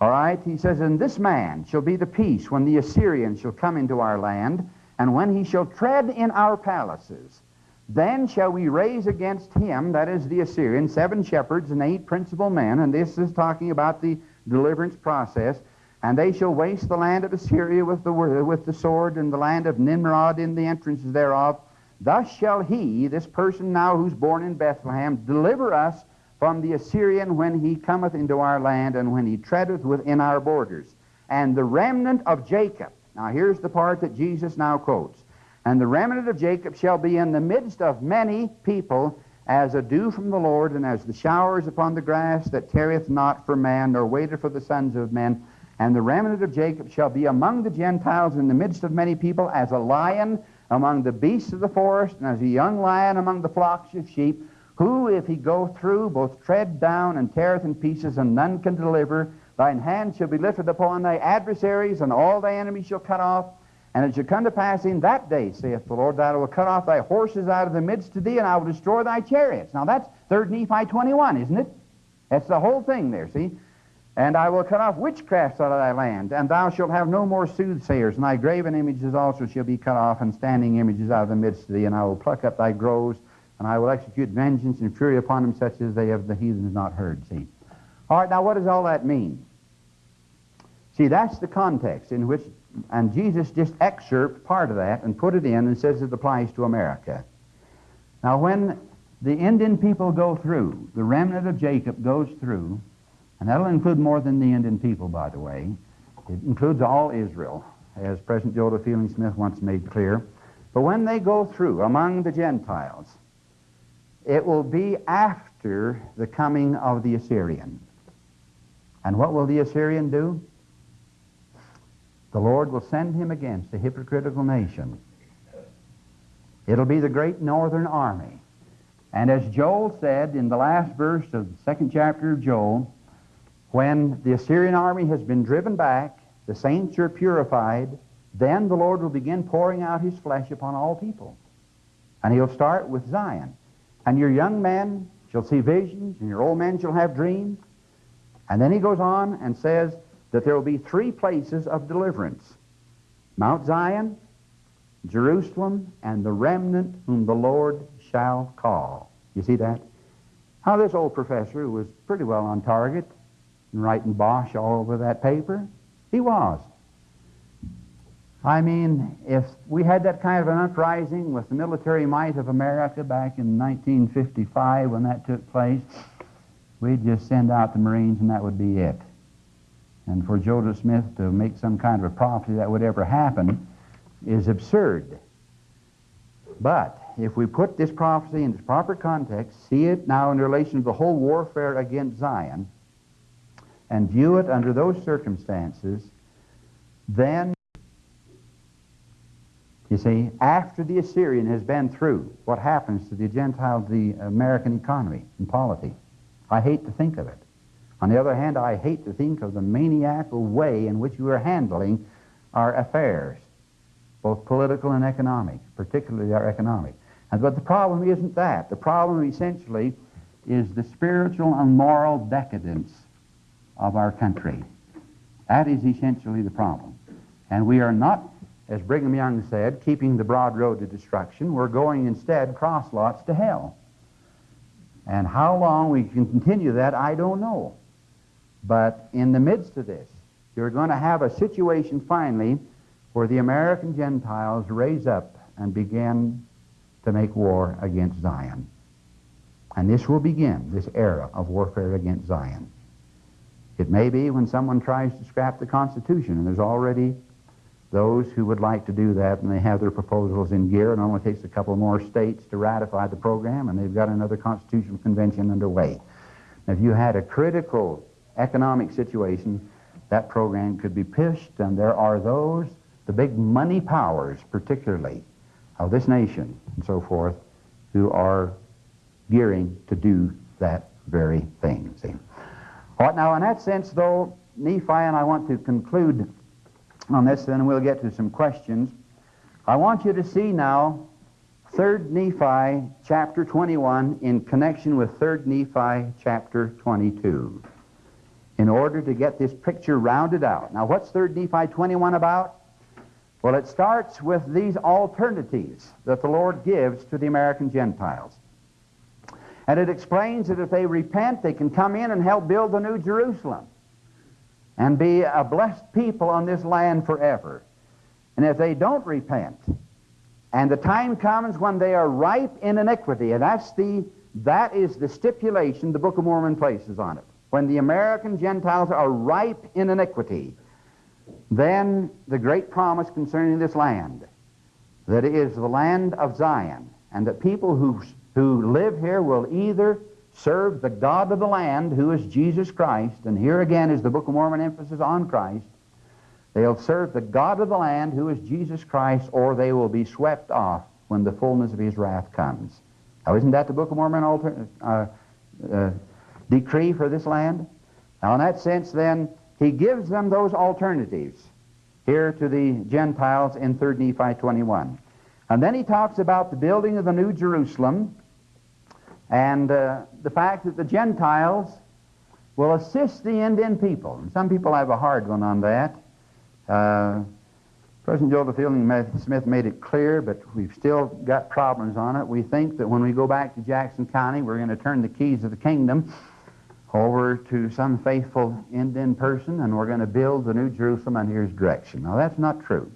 [SPEAKER 1] All right? He says, And this man shall be the peace when the Assyrian shall come into our land, and when he shall tread in our palaces. Then shall we raise against him, that is the Assyrian, seven shepherds and eight principal men, and this is talking about the deliverance process. And they shall waste the land of Assyria with the, with the sword, and the land of Nimrod in the entrances thereof. Thus shall he, this person now who's born in Bethlehem, deliver us from the Assyrian when he cometh into our land, and when he treadeth within our borders. And the remnant of Jacob. Now here's the part that Jesus now quotes. And the remnant of Jacob shall be in the midst of many people, as a dew from the Lord, and as the showers upon the grass that tarrieth not for man, nor waiteth for the sons of men. And the remnant of Jacob shall be among the Gentiles in the midst of many people, as a lion among the beasts of the forest, and as a young lion among the flocks of sheep, who, if he go through, both tread down and teareth in pieces, and none can deliver. Thine hand shall be lifted upon thy adversaries, and all thy enemies shall cut off. And it shall come to pass in that day, saith the Lord, that I will cut off thy horses out of the midst of thee, and I will destroy thy chariots. Now that's 3 Nephi 21, isn't it? That's the whole thing there, see? And I will cut off witchcrafts out of thy land, and thou shalt have no more soothsayers, and thy graven images also shall be cut off, and standing images out of the midst of thee, and I will pluck up thy groves, and I will execute vengeance and fury upon them, such as they of the heathens not heard. See? All right, now what does all that mean? See, that's the context in which, and Jesus just excerpted part of that and put it in and says it applies to America. Now, when the Indian people go through, the remnant of Jacob goes through, and that'll include more than the Indian people, by the way. It includes all Israel, as President Joseph Fielding Smith once made clear. But when they go through among the Gentiles, it will be after the coming of the Assyrian. And what will the Assyrian do? The Lord will send him against a hypocritical nation. It'll be the great northern army. And as Joel said in the last verse of the second chapter of Joel, when the Assyrian army has been driven back, the saints are purified, then the Lord will begin pouring out his flesh upon all people. And he'll start with Zion. And your young men shall see visions, and your old men shall have dreams. And then he goes on and says that there will be three places of deliverance Mount Zion, Jerusalem, and the remnant whom the Lord shall call. You see that? How this old professor, was pretty well on target, and writing bosh all over that paper? He was. I mean, if we had that kind of an uprising with the military might of America back in 1955 when that took place, we'd just send out the Marines and that would be it. And for Joseph Smith to make some kind of a prophecy that would ever happen is absurd. But if we put this prophecy in its proper context, see it now in relation to the whole warfare against Zion, and view it under those circumstances, then, you see, after the Assyrian has been through, what happens to the Gentile, the American economy and polity? I hate to think of it. On the other hand, I hate to think of the maniacal way in which we are handling our affairs, both political and economic, particularly our economic. And, but the problem isn't that. The problem essentially is the spiritual and moral decadence of our country. That is essentially the problem. And we are not, as Brigham Young said, keeping the broad road to destruction. We're going instead cross lots to hell. And how long we can continue that, I don't know. But in the midst of this, you're going to have a situation finally where the American Gentiles raise up and begin to make war against Zion. And this will begin, this era of warfare against Zion. It may be when someone tries to scrap the Constitution, and there's already those who would like to do that, and they have their proposals in gear. It only takes a couple more states to ratify the program, and they've got another constitutional convention underway. Now, If you had a critical economic situation, that program could be pushed, and there are those, the big money powers particularly, of this nation and so forth who are gearing to do that very thing. See? Now in that sense, though, Nephi, and I want to conclude on this, then we'll get to some questions. I want you to see now 3rd Nephi chapter 21 in connection with 3rd Nephi chapter 22 in order to get this picture rounded out. Now, what's 3rd Nephi 21 about? Well, it starts with these alternatives that the Lord gives to the American Gentiles. And it explains that if they repent, they can come in and help build the New Jerusalem and be a blessed people on this land forever. And if they don't repent, and the time comes when they are ripe in iniquity, and that's the that is the stipulation the Book of Mormon places on it. When the American Gentiles are ripe in iniquity, then the great promise concerning this land, that it is the land of Zion, and that people who, who live here will either serve the God of the land, who is Jesus Christ, and here again is the Book of Mormon emphasis on Christ. They'll serve the God of the land, who is Jesus Christ, or they will be swept off when the fullness of his wrath comes. Now, isn't that the Book of Mormon alter, uh, uh, decree for this land? Now, in that sense, then, he gives them those alternatives here to the Gentiles in 3 Nephi 21. And then he talks about the building of the New Jerusalem, and uh, the fact that the Gentiles will assist the Indian people. And some people have a hard one on that. Uh, President Joseph Fielding Smith made it clear, but we've still got problems on it. We think that when we go back to Jackson County, we're going to turn the keys of the kingdom over to some faithful Indian person, and we're going to build the New Jerusalem under his direction. Now, that's not true.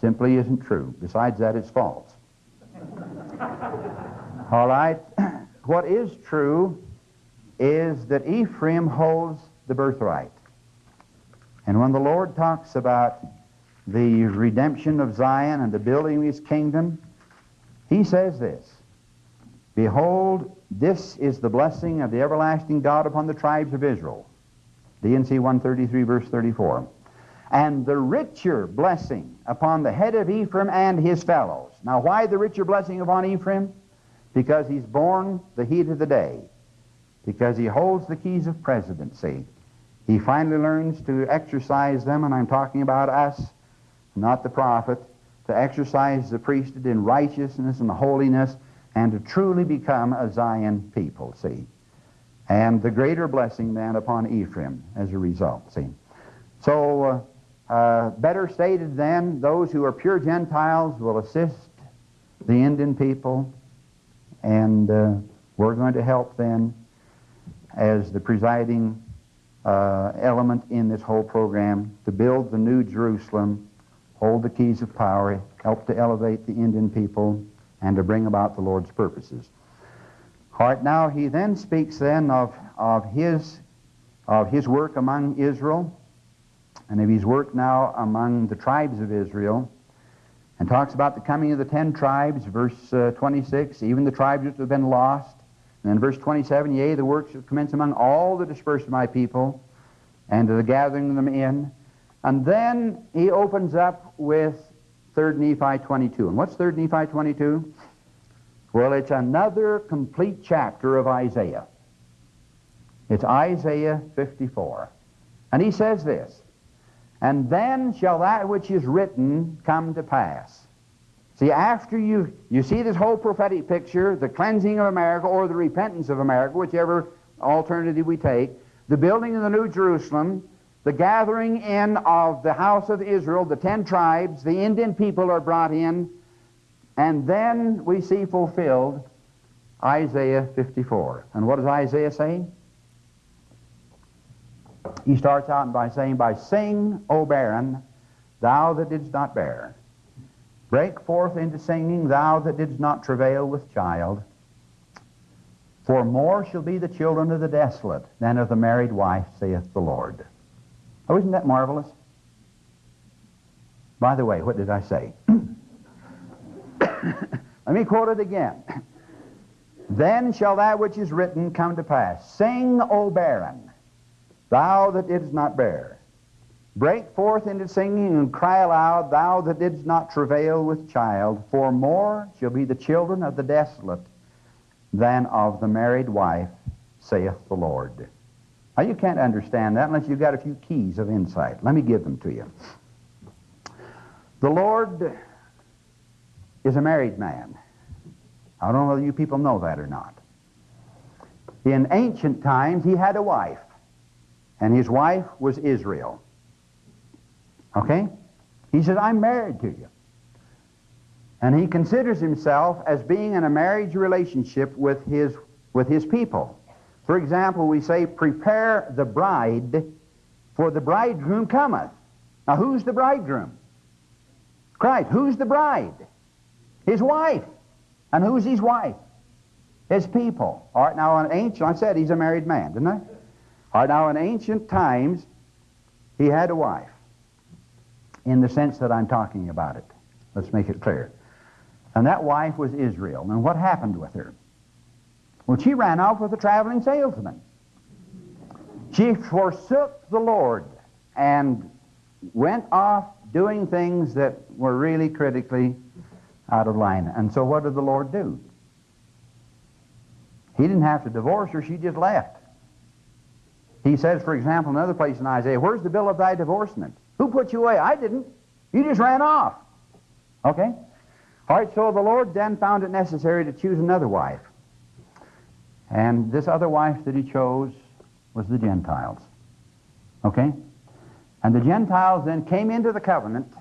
[SPEAKER 1] Simply isn't true. Besides that, it's false. All right. What is true is that Ephraim holds the birthright. And when the Lord talks about the redemption of Zion and the building of his kingdom, he says this Behold, this is the blessing of the everlasting God upon the tribes of Israel. D&C 133, verse 34. And the richer blessing upon the head of Ephraim and his fellows. Now, why the richer blessing upon Ephraim? Because he's borne the heat of the day, because he holds the keys of presidency. He finally learns to exercise them, and I'm talking about us, not the prophet, to exercise the priesthood in righteousness and holiness, and to truly become a Zion people, see. And the greater blessing then upon Ephraim as a result, see. So, uh, uh, better stated then, those who are pure Gentiles will assist the Indian people and uh, we're going to help then as the presiding uh, element in this whole program to build the new Jerusalem, hold the keys of power, help to elevate the Indian people, and to bring about the Lord's purposes. All right, now he then speaks then of, of, his, of his work among Israel, and of his work now among the tribes of Israel, and talks about the coming of the ten tribes, verse uh, 26, even the tribes which have been lost. And then verse 27, yea, the works shall commence among all the dispersed of my people, and the gathering them in. And then he opens up with 3rd Nephi 22. And what's 3rd Nephi 22? Well, it's another complete chapter of Isaiah. It's Isaiah 54. And he says this and then shall that which is written come to pass. See, after you, you see this whole prophetic picture, the cleansing of America or the repentance of America, whichever alternative we take, the building of the New Jerusalem, the gathering in of the house of Israel, the ten tribes, the Indian people are brought in, and then we see fulfilled Isaiah 54. And what does Isaiah say? He starts out by saying, By sing, O barren, thou that didst not bear. Break forth into singing, thou that didst not travail with child. For more shall be the children of the desolate than of the married wife, saith the Lord. Oh, isn't that marvelous? By the way, what did I say? Let me quote it again. Then shall that which is written come to pass. Sing, O barren thou that didst not bear. Break forth into singing and cry aloud, thou that didst not travail with child, for more shall be the children of the desolate than of the married wife, saith the Lord. Now, you can't understand that unless you've got a few keys of insight. Let me give them to you. The Lord is a married man. I don't know whether you people know that or not. In ancient times, he had a wife, and his wife was Israel. Okay? He says, I'm married to you. And he considers himself as being in a marriage relationship with his, with his people. For example, we say, Prepare the bride, for the bridegroom cometh. Now, who's the bridegroom? Christ. Who's the bride? His wife. And who's his wife? His people. All right, now an ancient, I said he's a married man, didn't I? Right, now in ancient times, he had a wife in the sense that I'm talking about it. Let's make it clear. And that wife was Israel. And what happened with her? Well, she ran off with a traveling salesman. She forsook the Lord and went off doing things that were really critically out of line. And so what did the Lord do? He didn't have to divorce her, she just left. He says, for example, in another place in Isaiah, Where's the bill of thy divorcement? Who put you away? I didn't. You just ran off. Okay? All right, so the Lord then found it necessary to choose another wife. And this other wife that he chose was the Gentiles. Okay? And the Gentiles then came into the covenant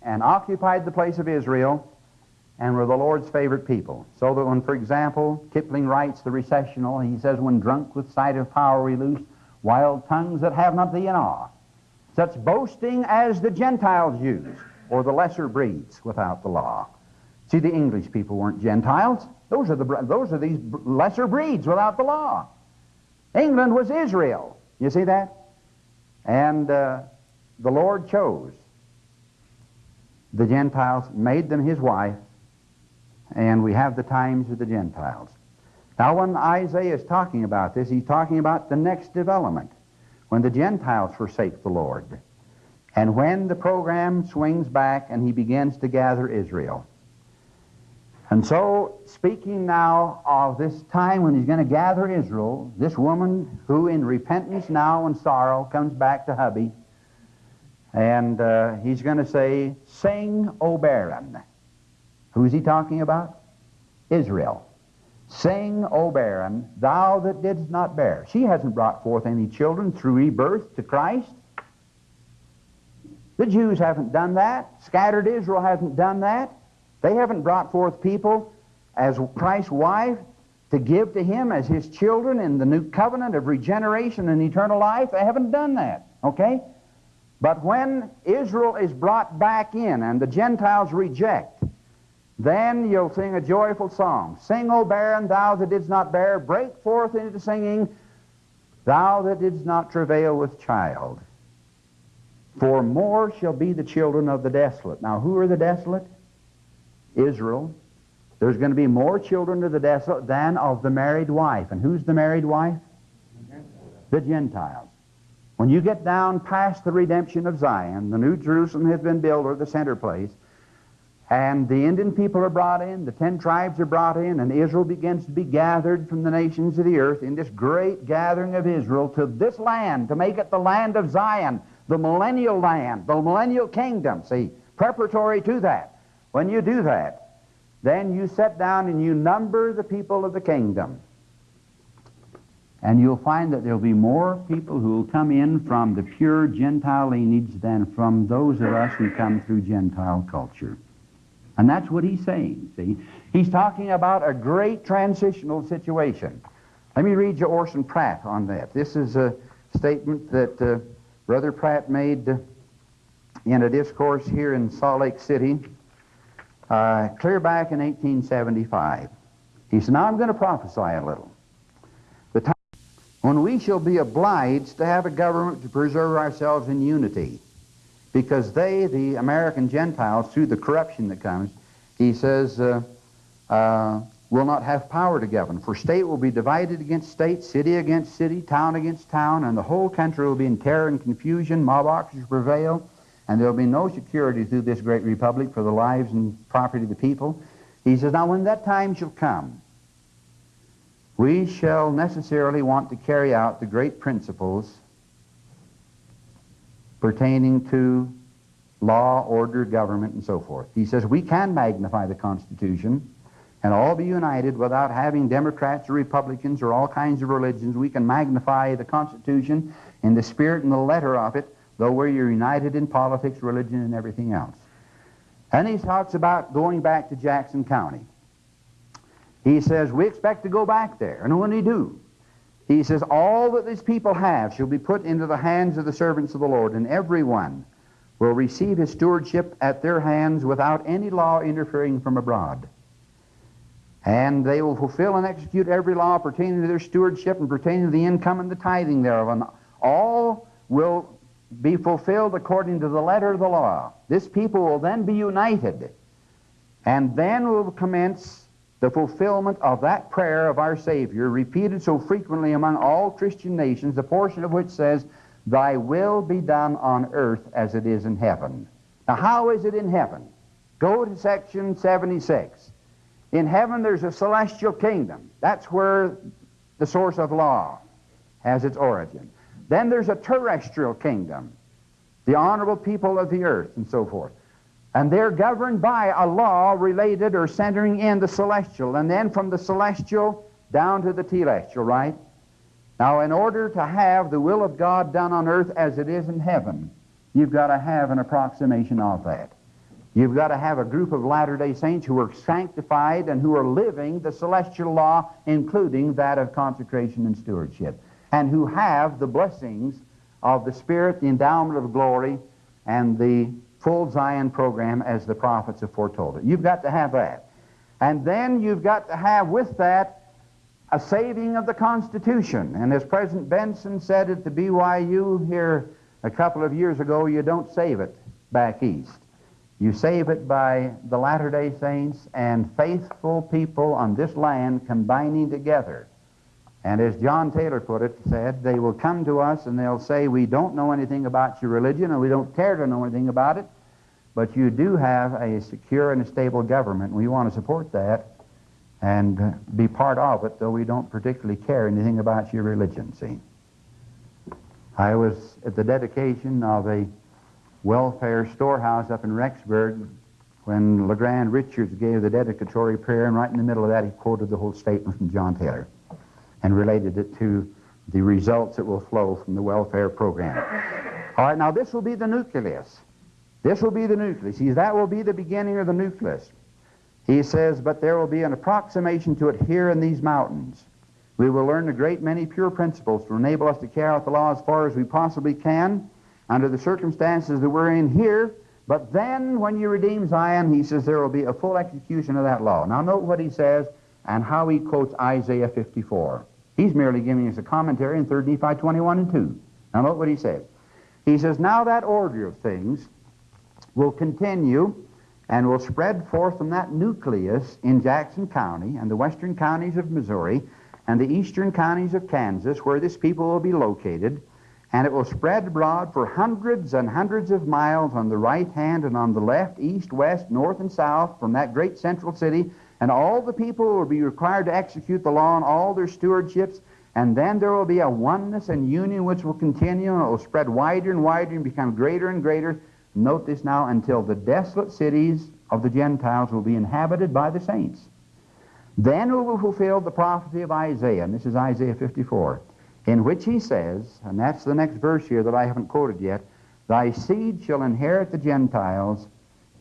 [SPEAKER 1] and occupied the place of Israel and were the Lord's favorite people. So that when, for example, Kipling writes the recessional, he says, When drunk with sight of power we loose, wild tongues that have not thee in such boasting as the Gentiles use, or the lesser breeds without the law. See, the English people weren't Gentiles. Those are, the, those are these lesser breeds without the law. England was Israel. You see that? And uh, the Lord chose the Gentiles, made them his wife, and we have the times of the Gentiles. Now, when Isaiah is talking about this, he's talking about the next development, when the Gentiles forsake the Lord, and when the program swings back and he begins to gather Israel. And so, speaking now of this time when he's going to gather Israel, this woman who in repentance now and sorrow comes back to hubby, and uh, he's going to say, Sing, O barren. Who's he talking about? Israel. Sing, O barren, thou that didst not bear. She hasn't brought forth any children through rebirth to Christ. The Jews haven't done that. Scattered Israel hasn't done that. They haven't brought forth people as Christ's wife to give to him as his children in the new covenant of regeneration and eternal life. They haven't done that. Okay? But when Israel is brought back in and the Gentiles reject, then you'll sing a joyful song. Sing, O barren, thou that didst not bear, break forth into singing, thou that didst not travail with child. For more shall be the children of the desolate. Now, who are the desolate? Israel. There's going to be more children of the desolate than of the married wife. And who's the married wife? The Gentiles. When you get down past the redemption of Zion, the New Jerusalem has been built, or the center place, and the Indian people are brought in, the ten tribes are brought in, and Israel begins to be gathered from the nations of the earth in this great gathering of Israel to this land, to make it the land of Zion, the millennial land, the millennial kingdom. See, preparatory to that. When you do that, then you sit down and you number the people of the kingdom. And you'll find that there'll be more people who will come in from the pure Gentile lineage than from those of us who come through Gentile culture. And that's what he's saying, see? He's talking about a great transitional situation. Let me read you Orson Pratt on that. This is a statement that uh, Brother Pratt made uh, in a discourse here in Salt Lake City uh, clear back in 1875. He said, Now I'm going to prophesy a little The time when we shall be obliged to have a government to preserve ourselves in unity. Because they, the American Gentiles, through the corruption that comes, he says, uh, uh, will not have power to govern, for state will be divided against state, city against city, town against town, and the whole country will be in terror and confusion, mobocracy prevail, and there will be no security through this great republic for the lives and property of the people. He says, Now when that time shall come, we shall necessarily want to carry out the great principles pertaining to law, order, government, and so forth. He says we can magnify the Constitution and all be united without having Democrats or Republicans or all kinds of religions. We can magnify the Constitution in the spirit and the letter of it, though we're united in politics, religion, and everything else. And he talks about going back to Jackson County. He says, We expect to go back there. And when we do, he says, All that these people have shall be put into the hands of the servants of the Lord, and everyone will receive his stewardship at their hands without any law interfering from abroad. And they will fulfill and execute every law pertaining to their stewardship and pertaining to the income and the tithing thereof. And all will be fulfilled according to the letter of the law. This people will then be united. And then will commence the fulfillment of that prayer of our Savior, repeated so frequently among all Christian nations, the portion of which says, Thy will be done on earth as it is in heaven. Now, how is it in heaven? Go to section 76. In heaven, there's a celestial kingdom. That's where the source of law has its origin. Then there's a terrestrial kingdom, the honorable people of the earth, and so forth. And they're governed by a law related or centering in the celestial, and then from the celestial down to the telestial, right? Now, in order to have the will of God done on earth as it is in heaven, you've got to have an approximation of that. You've got to have a group of Latter day Saints who are sanctified and who are living the celestial law, including that of consecration and stewardship, and who have the blessings of the Spirit, the endowment of glory, and the full Zion program as the prophets have foretold it. You've got to have that. And then you've got to have with that a saving of the Constitution. And as President Benson said at the BYU here a couple of years ago, you don't save it back east. You save it by the Latter day Saints and faithful people on this land combining together. And as John Taylor put it, said, they will come to us and they'll say, We don't know anything about your religion and we don't care to know anything about it, but you do have a secure and a stable government. We want to support that and be part of it, though we don't particularly care anything about your religion, see. I was at the dedication of a welfare storehouse up in Rexburg when LeGrand Richards gave the dedicatory prayer, and right in the middle of that he quoted the whole statement from John Taylor and related it to the results that will flow from the welfare program. All right, now this will be the nucleus. This will be the nucleus. See, that will be the beginning of the nucleus. He says, But there will be an approximation to it here in these mountains. We will learn a great many pure principles to enable us to carry out the law as far as we possibly can under the circumstances that we're in here. But then, when you redeem Zion, he says there will be a full execution of that law. Now, note what he says and how he quotes Isaiah 54. He's merely giving us a commentary in 3 Nephi 21 and 2. Now, note what he says. He says, Now that order of things will continue and will spread forth from that nucleus in Jackson County and the western counties of Missouri and the eastern counties of Kansas, where this people will be located, and it will spread abroad for hundreds and hundreds of miles on the right hand and on the left, east, west, north, and south from that great central city, and all the people will be required to execute the law in all their stewardships, and then there will be a oneness and union which will continue, and it will spread wider and wider and become greater and greater Note this now until the desolate cities of the Gentiles will be inhabited by the saints. Then we will fulfill the prophecy of Isaiah, and this is Isaiah 54, in which he says, and that's the next verse here that I haven't quoted yet, Thy seed shall inherit the Gentiles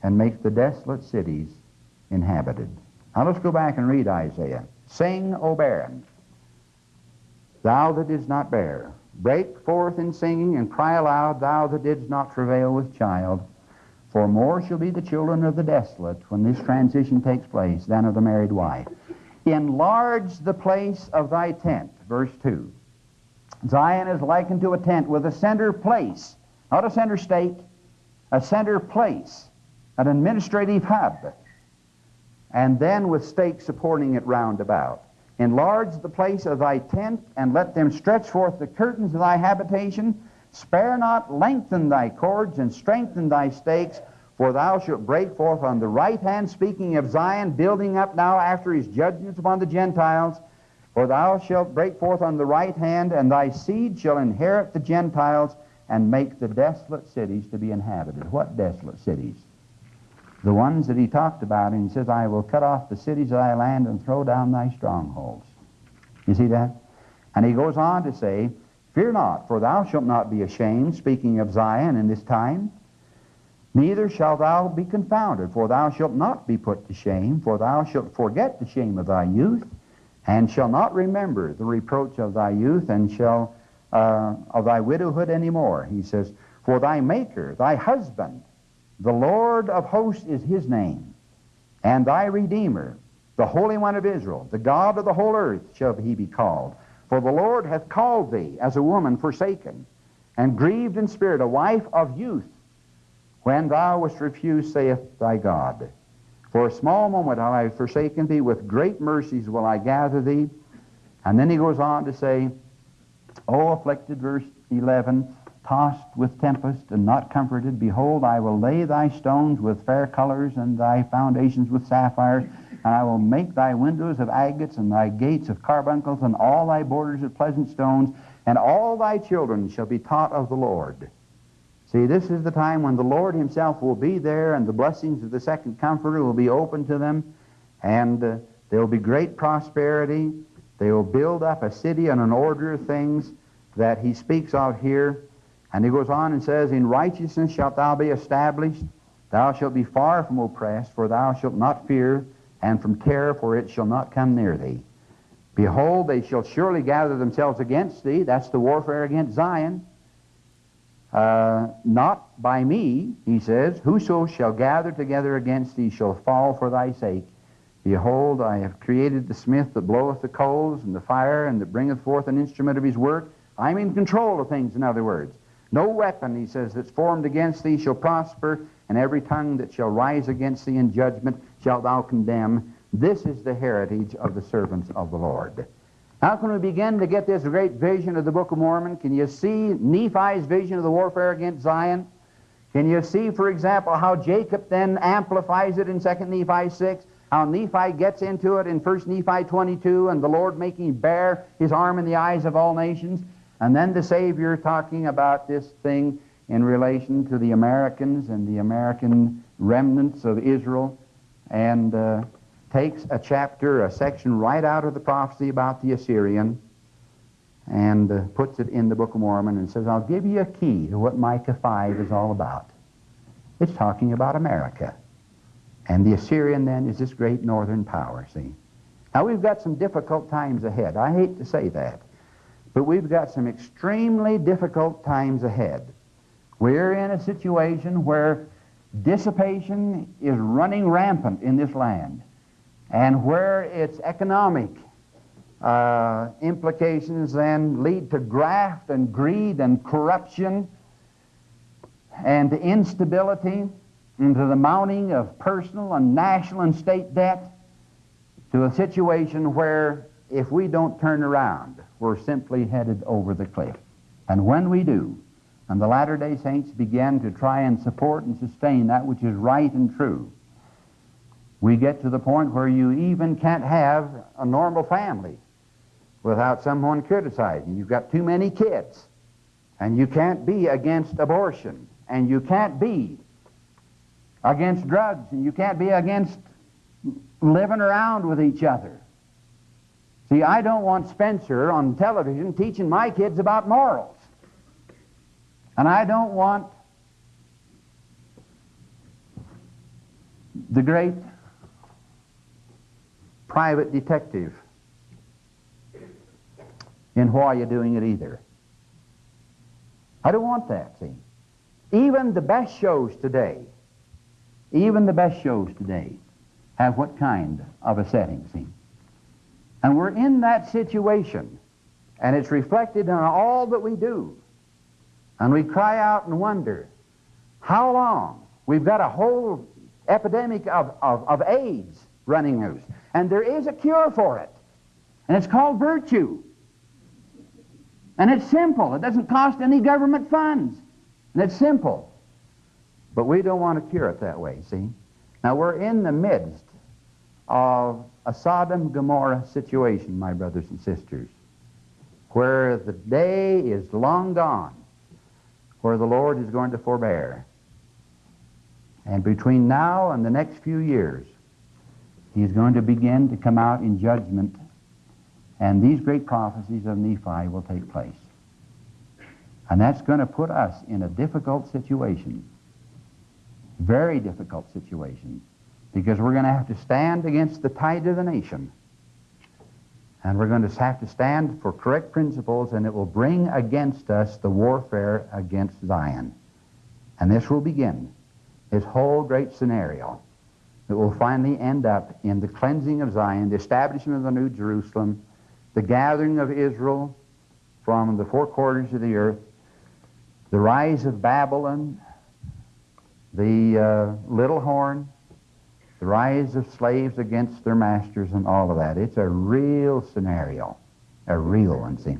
[SPEAKER 1] and make the desolate cities inhabited. Now let's go back and read Isaiah. Sing, O barren, thou that didst not bear. Break forth in singing and cry aloud, thou that didst not travail with child. For more shall be the children of the desolate when this transition takes place than of the married wife. Enlarge the place of thy tent. Verse 2. Zion is likened to a tent with a center place, not a center state, a center place, an administrative hub. and then with stakes supporting it round about. Enlarge the place of thy tent, and let them stretch forth the curtains of thy habitation. Spare not, lengthen thy cords, and strengthen thy stakes, for thou shalt break forth on the right hand, speaking of Zion, building up now after his judgments upon the Gentiles. For thou shalt break forth on the right hand, and thy seed shall inherit the Gentiles, and make the desolate cities to be inhabited. What desolate cities? The ones that he talked about, and he says, I will cut off the cities of thy land and throw down thy strongholds. You see that? And he goes on to say, Fear not, for thou shalt not be ashamed, speaking of Zion in this time. Neither shalt thou be confounded, for thou shalt not be put to shame, for thou shalt forget the shame of thy youth, and shall not remember the reproach of thy youth, and shall uh, of thy widowhood any more. He says, For thy Maker, thy husband, the Lord of hosts is his name, and thy Redeemer, the Holy One of Israel, the God of the whole earth shall he be called. For the Lord hath called thee as a woman forsaken, and grieved in spirit, a wife of youth, when thou wast refused, saith thy God. For a small moment have I forsaken thee, with great mercies will I gather thee. And then he goes on to say, O afflicted, verse 11, tossed with tempest and not comforted, behold, I will lay thy stones with fair colors and thy foundations with sapphires, and I will make thy windows of agates and thy gates of carbuncles and all thy borders of pleasant stones, and all thy children shall be taught of the Lord. See, this is the time when the Lord himself will be there and the blessings of the second comforter will be open to them and uh, there will be great prosperity. They will build up a city and an order of things that he speaks of here. And he goes on and says, In righteousness shalt thou be established. Thou shalt be far from oppressed, for thou shalt not fear, and from terror, for it shall not come near thee. Behold, they shall surely gather themselves against thee. That's the warfare against Zion. Uh, not by me, he says, whoso shall gather together against thee shall fall for thy sake. Behold, I have created the smith that bloweth the coals and the fire and that bringeth forth an instrument of his work. I'm in control of things, in other words. No weapon, he says, that's formed against thee shall prosper, and every tongue that shall rise against thee in judgment shalt thou condemn. This is the heritage of the servants of the Lord. How can we begin to get this great vision of the Book of Mormon? Can you see Nephi's vision of the warfare against Zion? Can you see, for example, how Jacob then amplifies it in 2 Nephi 6? How Nephi gets into it in 1 Nephi 22 and the Lord making bare his arm in the eyes of all nations? And then the Savior talking about this thing in relation to the Americans and the American remnants of Israel and uh, takes a chapter, a section right out of the prophecy about the Assyrian and uh, puts it in the Book of Mormon and says, I'll give you a key to what Micah 5 is all about. It's talking about America. And the Assyrian then is this great northern power, see? Now we've got some difficult times ahead. I hate to say that. But we've got some extremely difficult times ahead. We're in a situation where dissipation is running rampant in this land and where its economic uh, implications then lead to graft and greed and corruption and instability and to the mounting of personal and national and state debt to a situation where if we don't turn around, we're simply headed over the cliff. And when we do, and the Latter day Saints begin to try and support and sustain that which is right and true, we get to the point where you even can't have a normal family without someone criticizing. You've got too many kids, and you can't be against abortion, and you can't be against drugs, and you can't be against living around with each other. See, I don't want Spenser on television teaching my kids about morals. And I don't want the great private detective in why you're doing it either. I don't want that, see. Even the best shows today, even the best shows today have what kind of a setting, see? And we're in that situation, and it's reflected in all that we do. And we cry out and wonder, how long? We've got a whole epidemic of, of, of AIDS running loose. And there is a cure for it. And it's called virtue. And it's simple. It doesn't cost any government funds. And it's simple. But we don't want to cure it that way, see? Now, we're in the midst of a Sodom Gomorrah situation, my brothers and sisters, where the day is long gone, where the Lord is going to forbear. And between now and the next few years, He's going to begin to come out in judgment, and these great prophecies of Nephi will take place. And that's going to put us in a difficult situation, very difficult situation, because we're going to have to stand against the tide of the nation. And we're going to have to stand for correct principles, and it will bring against us the warfare against Zion. And this will begin this whole great scenario that will finally end up in the cleansing of Zion, the establishment of the New Jerusalem, the gathering of Israel from the four quarters of the earth, the rise of Babylon, the uh, little horn, the rise of slaves against their masters, and all of that. It's a real scenario, a real one, see.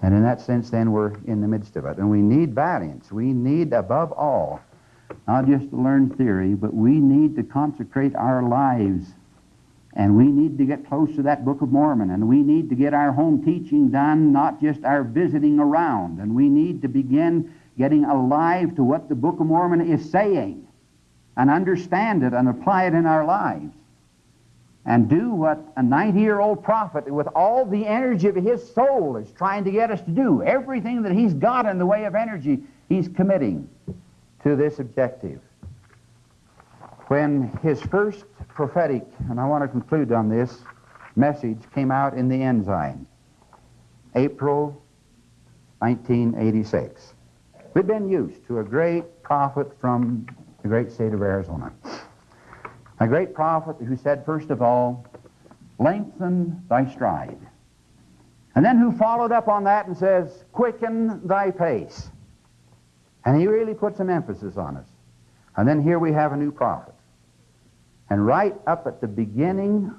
[SPEAKER 1] And in that sense, then, we're in the midst of it. And we need valiance. We need, above all, not just to learn theory, but we need to consecrate our lives. And we need to get close to that Book of Mormon. And we need to get our home teaching done, not just our visiting around. And we need to begin getting alive to what the Book of Mormon is saying and understand it and apply it in our lives. And do what a 90 year old prophet, with all the energy of his soul, is trying to get us to do. Everything that he's got in the way of energy, he's committing to this objective. When his first prophetic, and I want to conclude on this, message came out in the Ensign, April 1986. We'd been used to a great prophet from the great state of Arizona. A great prophet who said, first of all, lengthen thy stride. And then who followed up on that and says, quicken thy pace. And he really put some emphasis on us. And then here we have a new prophet. And right up at the beginning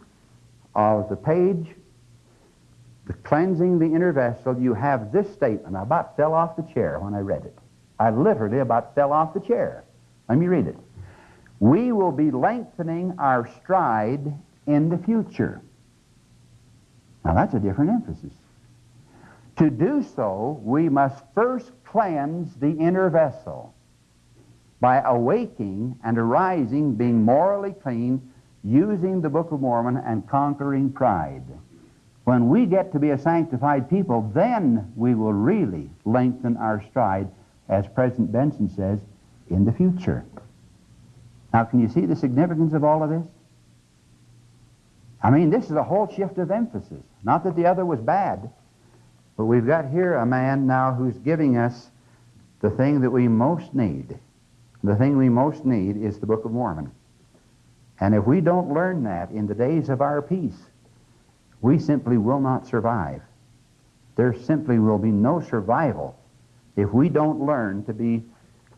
[SPEAKER 1] of the page, the cleansing the inner vessel, you have this statement. I about fell off the chair when I read it. I literally about fell off the chair. Let me read it. We will be lengthening our stride in the future. Now that's a different emphasis. To do so, we must first cleanse the inner vessel by awaking and arising, being morally clean, using the Book of Mormon and conquering pride. When we get to be a sanctified people, then we will really lengthen our stride, as President Benson says, in the future. Now, can you see the significance of all of this? I mean, this is a whole shift of emphasis. Not that the other was bad, but we've got here a man now who's giving us the thing that we most need. The thing we most need is the Book of Mormon. And if we don't learn that in the days of our peace, we simply will not survive. There simply will be no survival if we don't learn to be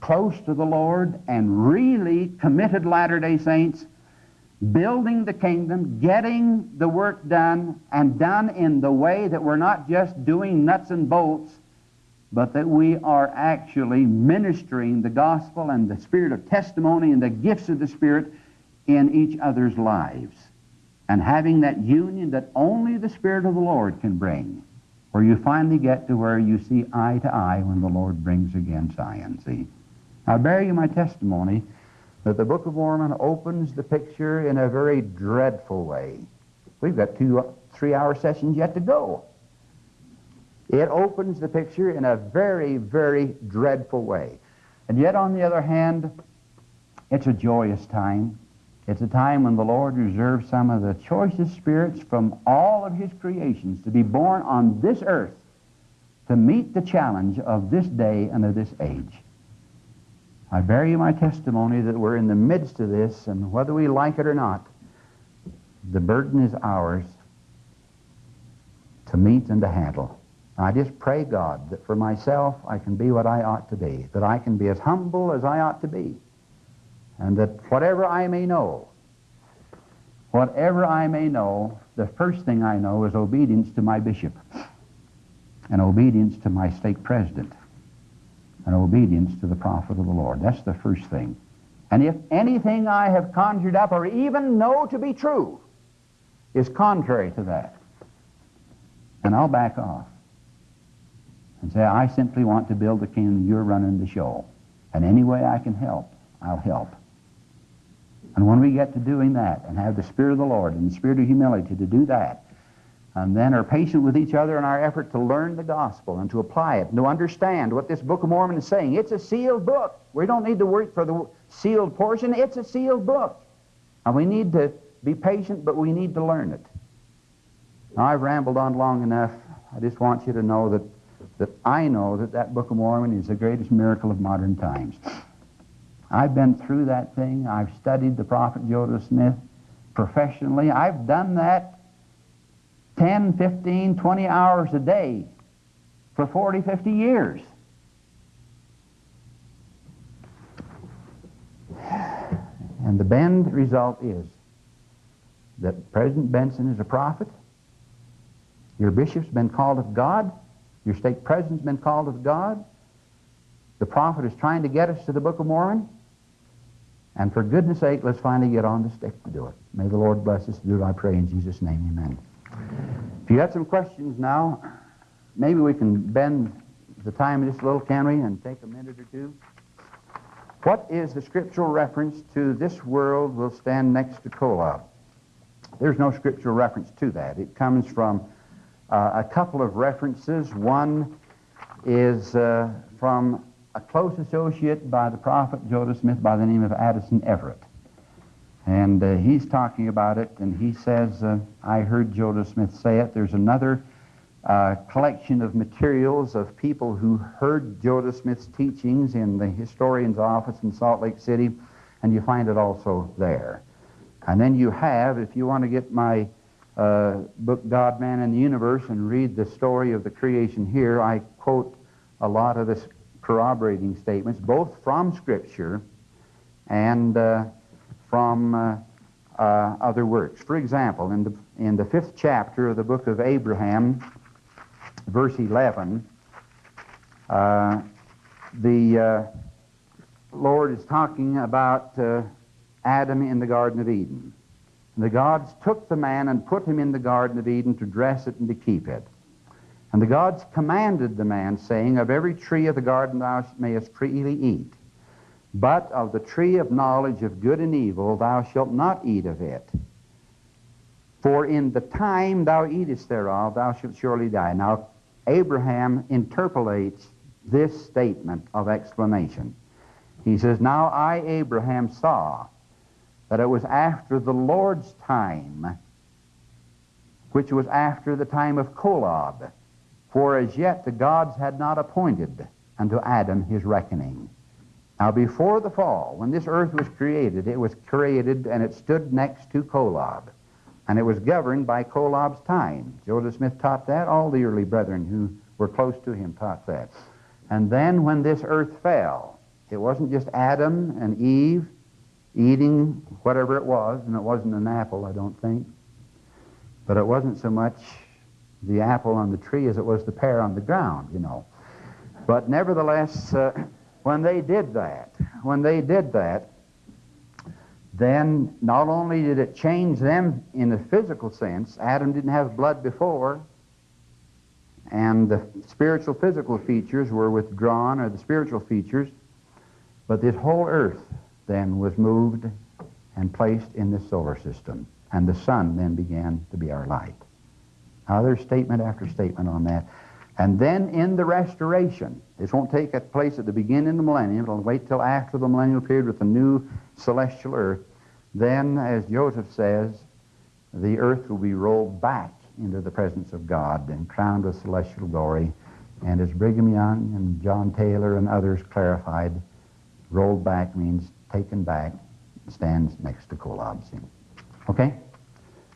[SPEAKER 1] close to the Lord and really committed Latter day Saints building the kingdom, getting the work done, and done in the way that we're not just doing nuts and bolts, but that we are actually ministering the gospel and the spirit of testimony and the gifts of the Spirit in each other's lives. And having that union that only the Spirit of the Lord can bring, where you finally get to where you see eye to eye when the Lord brings again Zion. See? I bear you my testimony that the Book of Mormon opens the picture in a very dreadful way. We've got two, three hour sessions yet to go. It opens the picture in a very, very dreadful way. And yet, on the other hand, it's a joyous time. It's a time when the Lord reserves some of the choicest spirits from all of His creations to be born on this earth to meet the challenge of this day and of this age. I bear you my testimony that we're in the midst of this, and whether we like it or not, the burden is ours to meet and to handle. I just pray, God, that for myself I can be what I ought to be, that I can be as humble as I ought to be, and that whatever I may know, Whatever I may know, the first thing I know is obedience to my bishop, and obedience to my stake president, and obedience to the prophet of the Lord. That's the first thing. And if anything I have conjured up or even know to be true is contrary to that, then I'll back off and say, I simply want to build the kingdom you're running the show. And any way I can help, I'll help. And when we get to doing that and have the Spirit of the Lord and the Spirit of humility to do that, and then are patient with each other in our effort to learn the gospel and to apply it and to understand what this Book of Mormon is saying. It's a sealed book. We don't need to work for the sealed portion. It's a sealed book. And we need to be patient, but we need to learn it. Now, I've rambled on long enough. I just want you to know that, that I know that that Book of Mormon is the greatest miracle of modern times. I've been through that thing. I've studied the prophet Joseph Smith professionally. I've done that 10, 15, 20 hours a day for 40, 50 years. And the bend result is that President Benson is a prophet. Your bishop's been called of God. Your stake president's been called of God. The prophet is trying to get us to the Book of Mormon. And for goodness sake, let's finally get on the stick to do it. May the Lord bless us to do it, I pray in Jesus' name, amen. If you got some questions now, maybe we can bend the time just a little, can we, and take a minute or two. What is the scriptural reference to this world will stand next to Kolob? There's no scriptural reference to that. It comes from uh, a couple of references. One is uh, from a close associate by the prophet Joseph Smith by the name of Addison Everett. And uh, he's talking about it, and he says, uh, I heard Joseph Smith say it. There's another uh, collection of materials of people who heard Joseph Smith's teachings in the historian's office in Salt Lake City, and you find it also there. And then you have, if you want to get my uh, book, God, Man, and the Universe, and read the story of the creation here, I quote a lot of this corroborating statements, both from Scripture and uh, from uh, uh, other works. For example, in the, in the fifth chapter of the book of Abraham, verse 11, uh, the uh, Lord is talking about uh, Adam in the Garden of Eden. And the gods took the man and put him in the Garden of Eden to dress it and to keep it. And the gods commanded the man, saying, Of every tree of the garden thou mayest freely eat. But of the tree of knowledge of good and evil thou shalt not eat of it. For in the time thou eatest thereof thou shalt surely die. Now, Abraham interpolates this statement of explanation. He says, Now I, Abraham, saw that it was after the Lord's time, which was after the time of Kolob, for as yet the gods had not appointed unto Adam his reckoning. Now, before the fall, when this earth was created, it was created and it stood next to Kolob. And it was governed by Kolob's time. Joseph Smith taught that. All the early brethren who were close to him taught that. And then when this earth fell, it wasn't just Adam and Eve eating whatever it was, and it wasn't an apple, I don't think. But it wasn't so much the apple on the tree as it was the pear on the ground, you know. But nevertheless, uh, when they did that, when they did that, then not only did it change them in a physical sense, Adam didn't have blood before, and the spiritual physical features were withdrawn, or the spiritual features, but this whole earth then was moved and placed in the solar system, and the sun then began to be our light. Now, there's statement after statement on that. And then in the restoration, this won't take place at the beginning of the millennium, it'll wait till after the millennial period with the new celestial earth. Then, as Joseph says, the earth will be rolled back into the presence of God and crowned with celestial glory. And as Brigham Young and John Taylor and others clarified, rolled back means taken back, stands next to Kolob. Okay?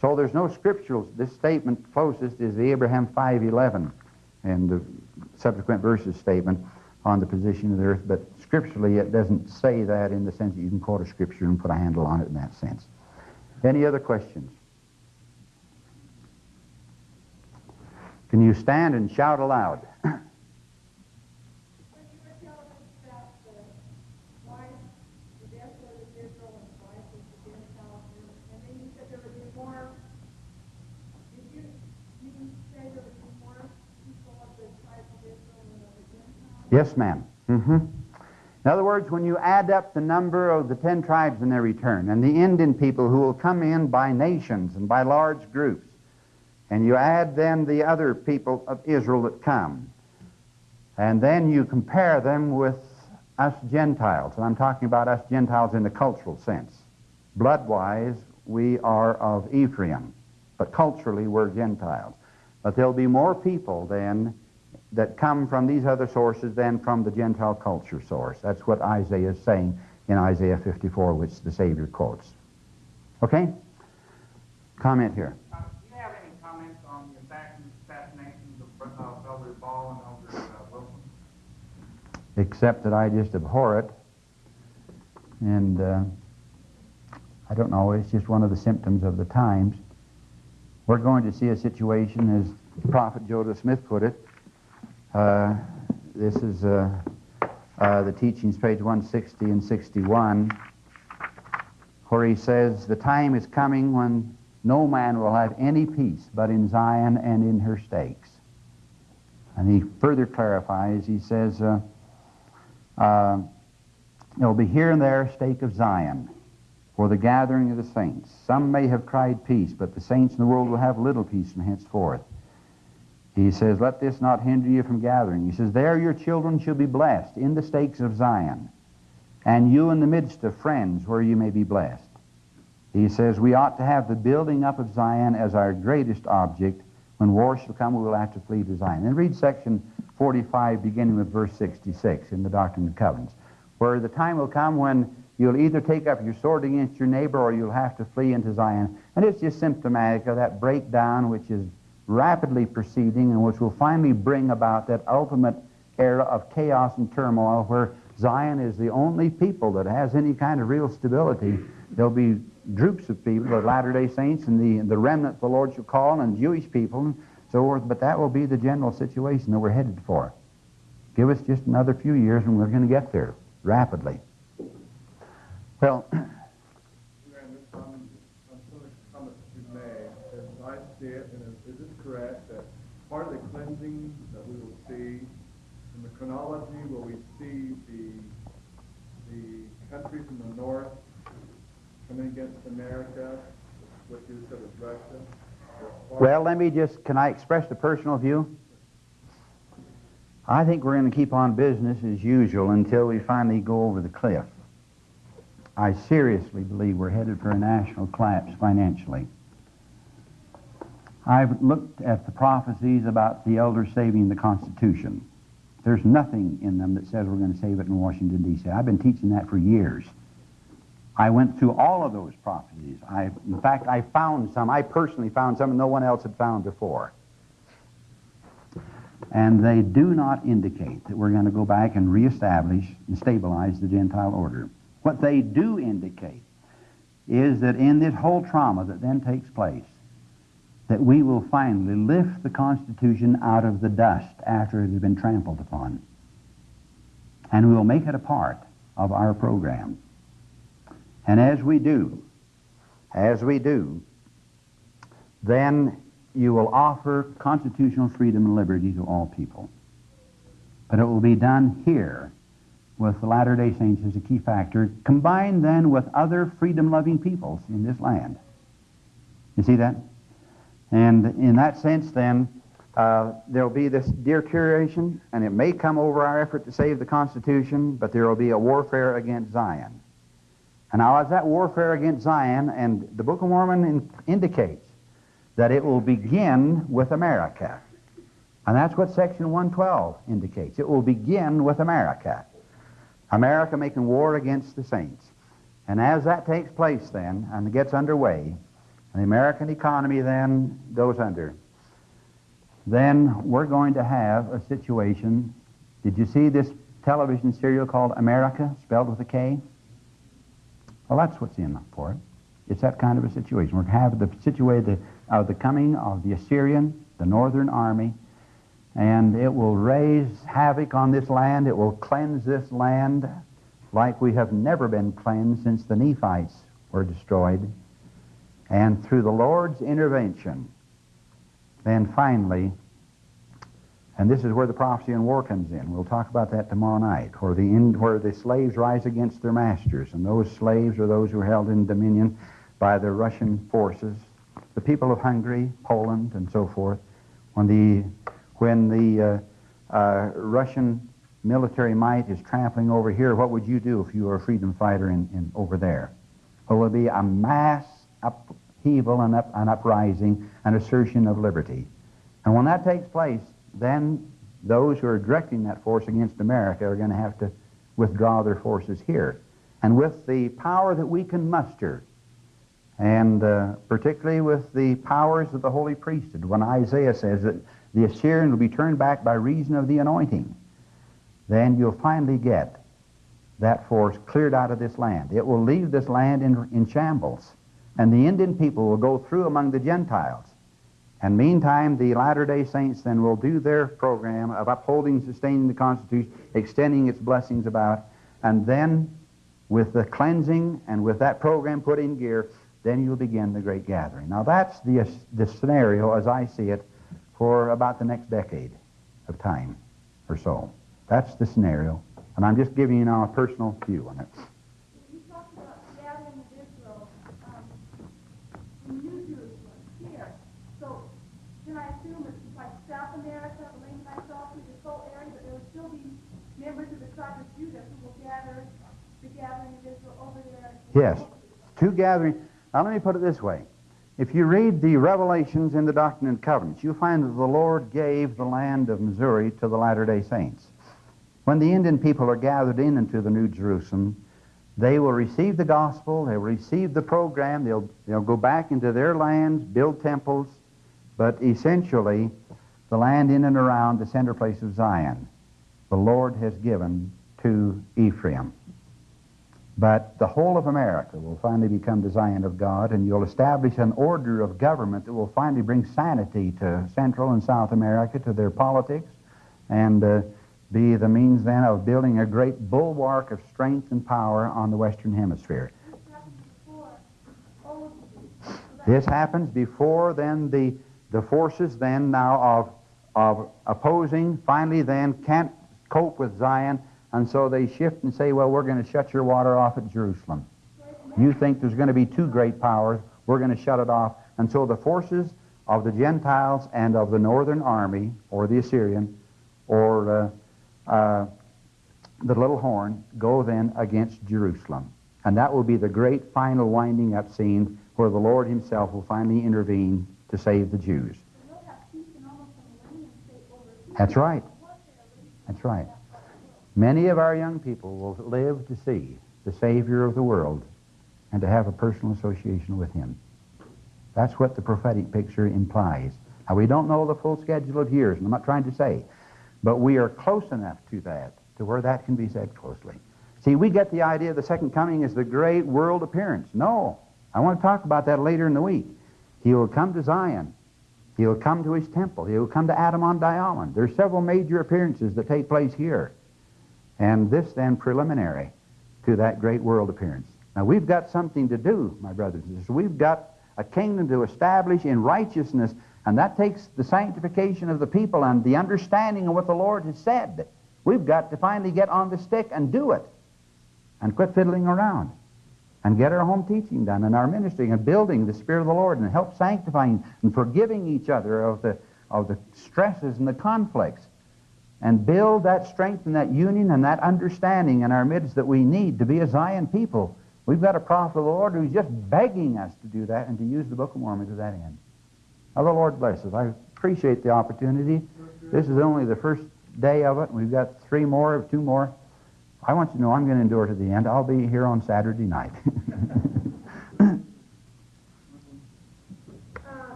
[SPEAKER 1] So there's no scriptural. This statement closest is the Abraham 5.11 and the subsequent verses statement on the position of the earth, but scripturally it doesn't say that in the sense that you can quote a scripture and put a handle on it in that sense. Any other questions? Can you stand and shout aloud? Yes, ma'am. Mm-hmm. In other words, when you add up the number of the ten tribes in their return and the Indian people who will come in by nations and by large groups, and you add then the other people of Israel that come, and then you compare them with us Gentiles, and I'm talking about us Gentiles in the cultural sense. Blood-wise, we are of Ephraim, but culturally we're Gentiles. But there'll be more people then that come from these other sources than from the Gentile culture source. That's what Isaiah is saying in Isaiah 54, which the Savior quotes. Okay? Comment here.
[SPEAKER 2] Uh, do you have any comments on the assassinations of uh, Elder Ball and Elder uh, Wilson?
[SPEAKER 1] Except that I just abhor it. And uh, I don't know, it's just one of the symptoms of the times. We're going to see a situation, as Prophet Joseph Smith put it, uh, this is uh, uh, the teachings, page 160 and 61, where he says, The time is coming when no man will have any peace but in Zion and in her stakes. And he further clarifies, he says, uh, uh, There will be here and there a stake of Zion for the gathering of the saints. Some may have cried peace, but the saints in the world will have little peace from henceforth. He says, Let this not hinder you from gathering. He says, There your children shall be blessed in the stakes of Zion, and you in the midst of friends where you may be blessed. He says, We ought to have the building up of Zion as our greatest object. When war shall come, we will have to flee to Zion. And read section 45, beginning with verse 66 in the Doctrine and Covenants, where the time will come when you'll either take up your sword against your neighbor or you'll have to flee into Zion. And it's just symptomatic of that breakdown which is rapidly proceeding and which will finally bring about that ultimate era of chaos and turmoil where Zion is the only people that has any kind of real stability. There'll be groups of people, the Latter-day Saints and the, the remnant the Lord shall call, and Jewish people and so forth, but that will be the general situation that we're headed for. Give us just another few years and we're going to get there rapidly. Well,
[SPEAKER 3] see it, and is, is it correct that part of the cleansing that we will see in the chronology, where we see the the countries in the north coming against America, which you said is Russia?
[SPEAKER 1] Well, let me just, can I express the personal view? I think we're going to keep on business as usual until we finally go over the cliff. I seriously believe we're headed for a national collapse financially. I've looked at the prophecies about the elders saving the Constitution. There's nothing in them that says we're going to save it in Washington, D.C. I've been teaching that for years. I went through all of those prophecies. I, in fact, I found some. I personally found some no one else had found before. And they do not indicate that we're going to go back and reestablish and stabilize the Gentile order. What they do indicate is that in this whole trauma that then takes place, that we will finally lift the Constitution out of the dust after it has been trampled upon. And we will make it a part of our program. And as we do, as we do, then you will offer constitutional freedom and liberty to all people. But it will be done here with the Latter day Saints as a key factor, combined then with other freedom loving peoples in this land. You see that? And in that sense, then, uh, there'll be this deterioration, and it may come over our effort to save the Constitution, but there will be a warfare against Zion. And now, as that warfare against Zion, and the Book of Mormon in, indicates that it will begin with America. And that's what section 112 indicates. It will begin with America. America making war against the saints. And as that takes place then, and gets underway, the American economy then goes under, then we're going to have a situation. Did you see this television serial called America, spelled with a K? Well, that's what's in for it. It's that kind of a situation. We're going to have the situation of uh, the coming of the Assyrian, the northern army, and it will raise havoc on this land. It will cleanse this land like we have never been cleansed since the Nephites were destroyed. And through the Lord's intervention, then finally, and this is where the prophecy and war comes in. We'll talk about that tomorrow night, where the, where the slaves rise against their masters. And those slaves are those who are held in dominion by the Russian forces, the people of Hungary, Poland, and so forth. When the, when the uh, uh, Russian military might is trampling over here, what would you do if you were a freedom fighter in, in over there? Well, it would be a mass upheaval and up, an uprising, an assertion of liberty. And when that takes place, then those who are directing that force against America are going to have to withdraw their forces here. And with the power that we can muster, and uh, particularly with the powers of the holy priesthood, when Isaiah says that the Assyrian will be turned back by reason of the anointing, then you'll finally get that force cleared out of this land. It will leave this land in, in shambles, and the Indian people will go through among the Gentiles. And meantime, the Latter day Saints then will do their program of upholding, sustaining the Constitution, extending its blessings about, and then with the cleansing and with that program put in gear, then you'll begin the great gathering. Now that's the, the scenario as I see it for about the next decade of time or so. That's the scenario. And I'm just giving you now a personal view on it.
[SPEAKER 4] You talked about gathering of Israel um, in New Jerusalem here. So can I assume it's like South America, link myself to this whole area, but there will still be members of the tribe of Judah who will gather the gathering of Israel over there?
[SPEAKER 1] Yes. Two gatherings. Now let me put it this way. If you read the revelations in the Doctrine and Covenants, you'll find that the Lord gave the land of Missouri to the Latter-day Saints. When the Indian people are gathered in into the New Jerusalem, they will receive the gospel, they'll receive the program, they'll, they'll go back into their lands, build temples, but essentially, the land in and around the center place of Zion, the Lord has given to Ephraim. But the whole of America will finally become the Zion of God, and you'll establish an order of government that will finally bring sanity to Central and South America, to their politics, and uh, be the means then of building a great bulwark of strength and power on the Western Hemisphere. This happens before then the, the forces then now of, of opposing finally then can't cope with Zion, and so they shift and say, well, we're going to shut your water off at Jerusalem. You think there's going to be two great powers, we're going to shut it off. And so the forces of the Gentiles and of the northern army, or the Assyrian, or uh, uh, the little horn go then against Jerusalem. And that will be the great final winding up scene where the Lord himself will finally intervene to save the Jews. That's right. That's right. Many of our young people will live to see the Savior of the world and to have a personal association with him. That's what the prophetic picture implies. Now, we don't know the full schedule of years, and I'm not trying to say but we are close enough to that to where that can be said closely. See, we get the idea the second coming is the great world appearance. No. I want to talk about that later in the week. He will come to Zion. He will come to his temple. He will come to Adam-ondi-Ahman. There are several major appearances that take place here. And this then preliminary to that great world appearance. Now we've got something to do, my brothers and sisters. We've got a kingdom to establish in righteousness and that takes the sanctification of the people and the understanding of what the Lord has said. We've got to finally get on the stick and do it. And quit fiddling around. And get our home teaching done and our ministry and building the Spirit of the Lord and help sanctifying and forgiving each other of the, of the stresses and the conflicts. And build that strength and that union and that understanding in our midst that we need to be a Zion people. We've got a prophet of the Lord who's just begging us to do that and to use the Book of Mormon to that end. Now, the Lord bless us. I appreciate the opportunity. This is only the first day of it. We've got three more, two more. I want you to know I'm going to endure to the end. I'll be here on Saturday night.
[SPEAKER 5] uh,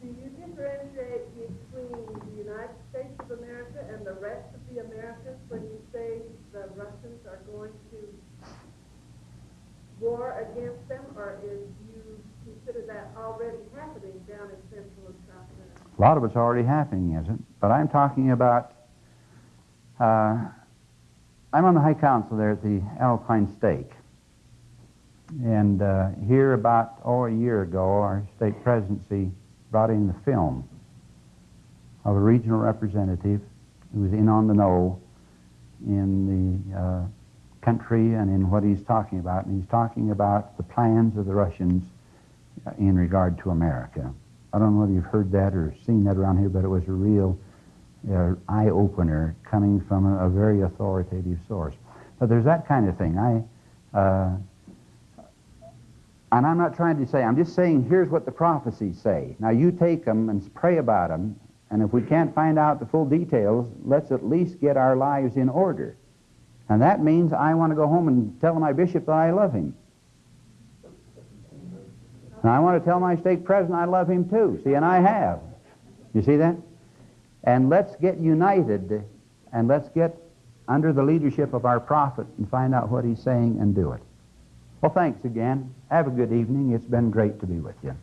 [SPEAKER 5] do you differentiate between the United States of America and the rest of the Americas when you say the Russians are going to war against them, or is you
[SPEAKER 1] A lot of it's already happening, isn't it? But I'm talking about. Uh, I'm on the High Council there at the Alpine Stake. And uh, here, about oh, a year ago, our stake presidency brought in the film of a regional representative who was in on the know in the uh, country and in what he's talking about. And he's talking about the plans of the Russians in regard to America. I don't know whether you've heard that or seen that around here, but it was a real uh, eye opener coming from a, a, very authoritative source. But there's that kind of thing. I, uh, and I'm not trying to say, I'm just saying here's what the prophecies say. Now you take them and pray about them, and if we can't find out the full details, let's at least get our lives in order. And that means I want to go home and tell my bishop that I love him. And I want to tell my stake president I love him too. See, and I have. You see that? And let's get united and let's get under the leadership of our prophet and find out what he's saying and do it. Well, thanks again. Have a good evening. It's been great to be with you.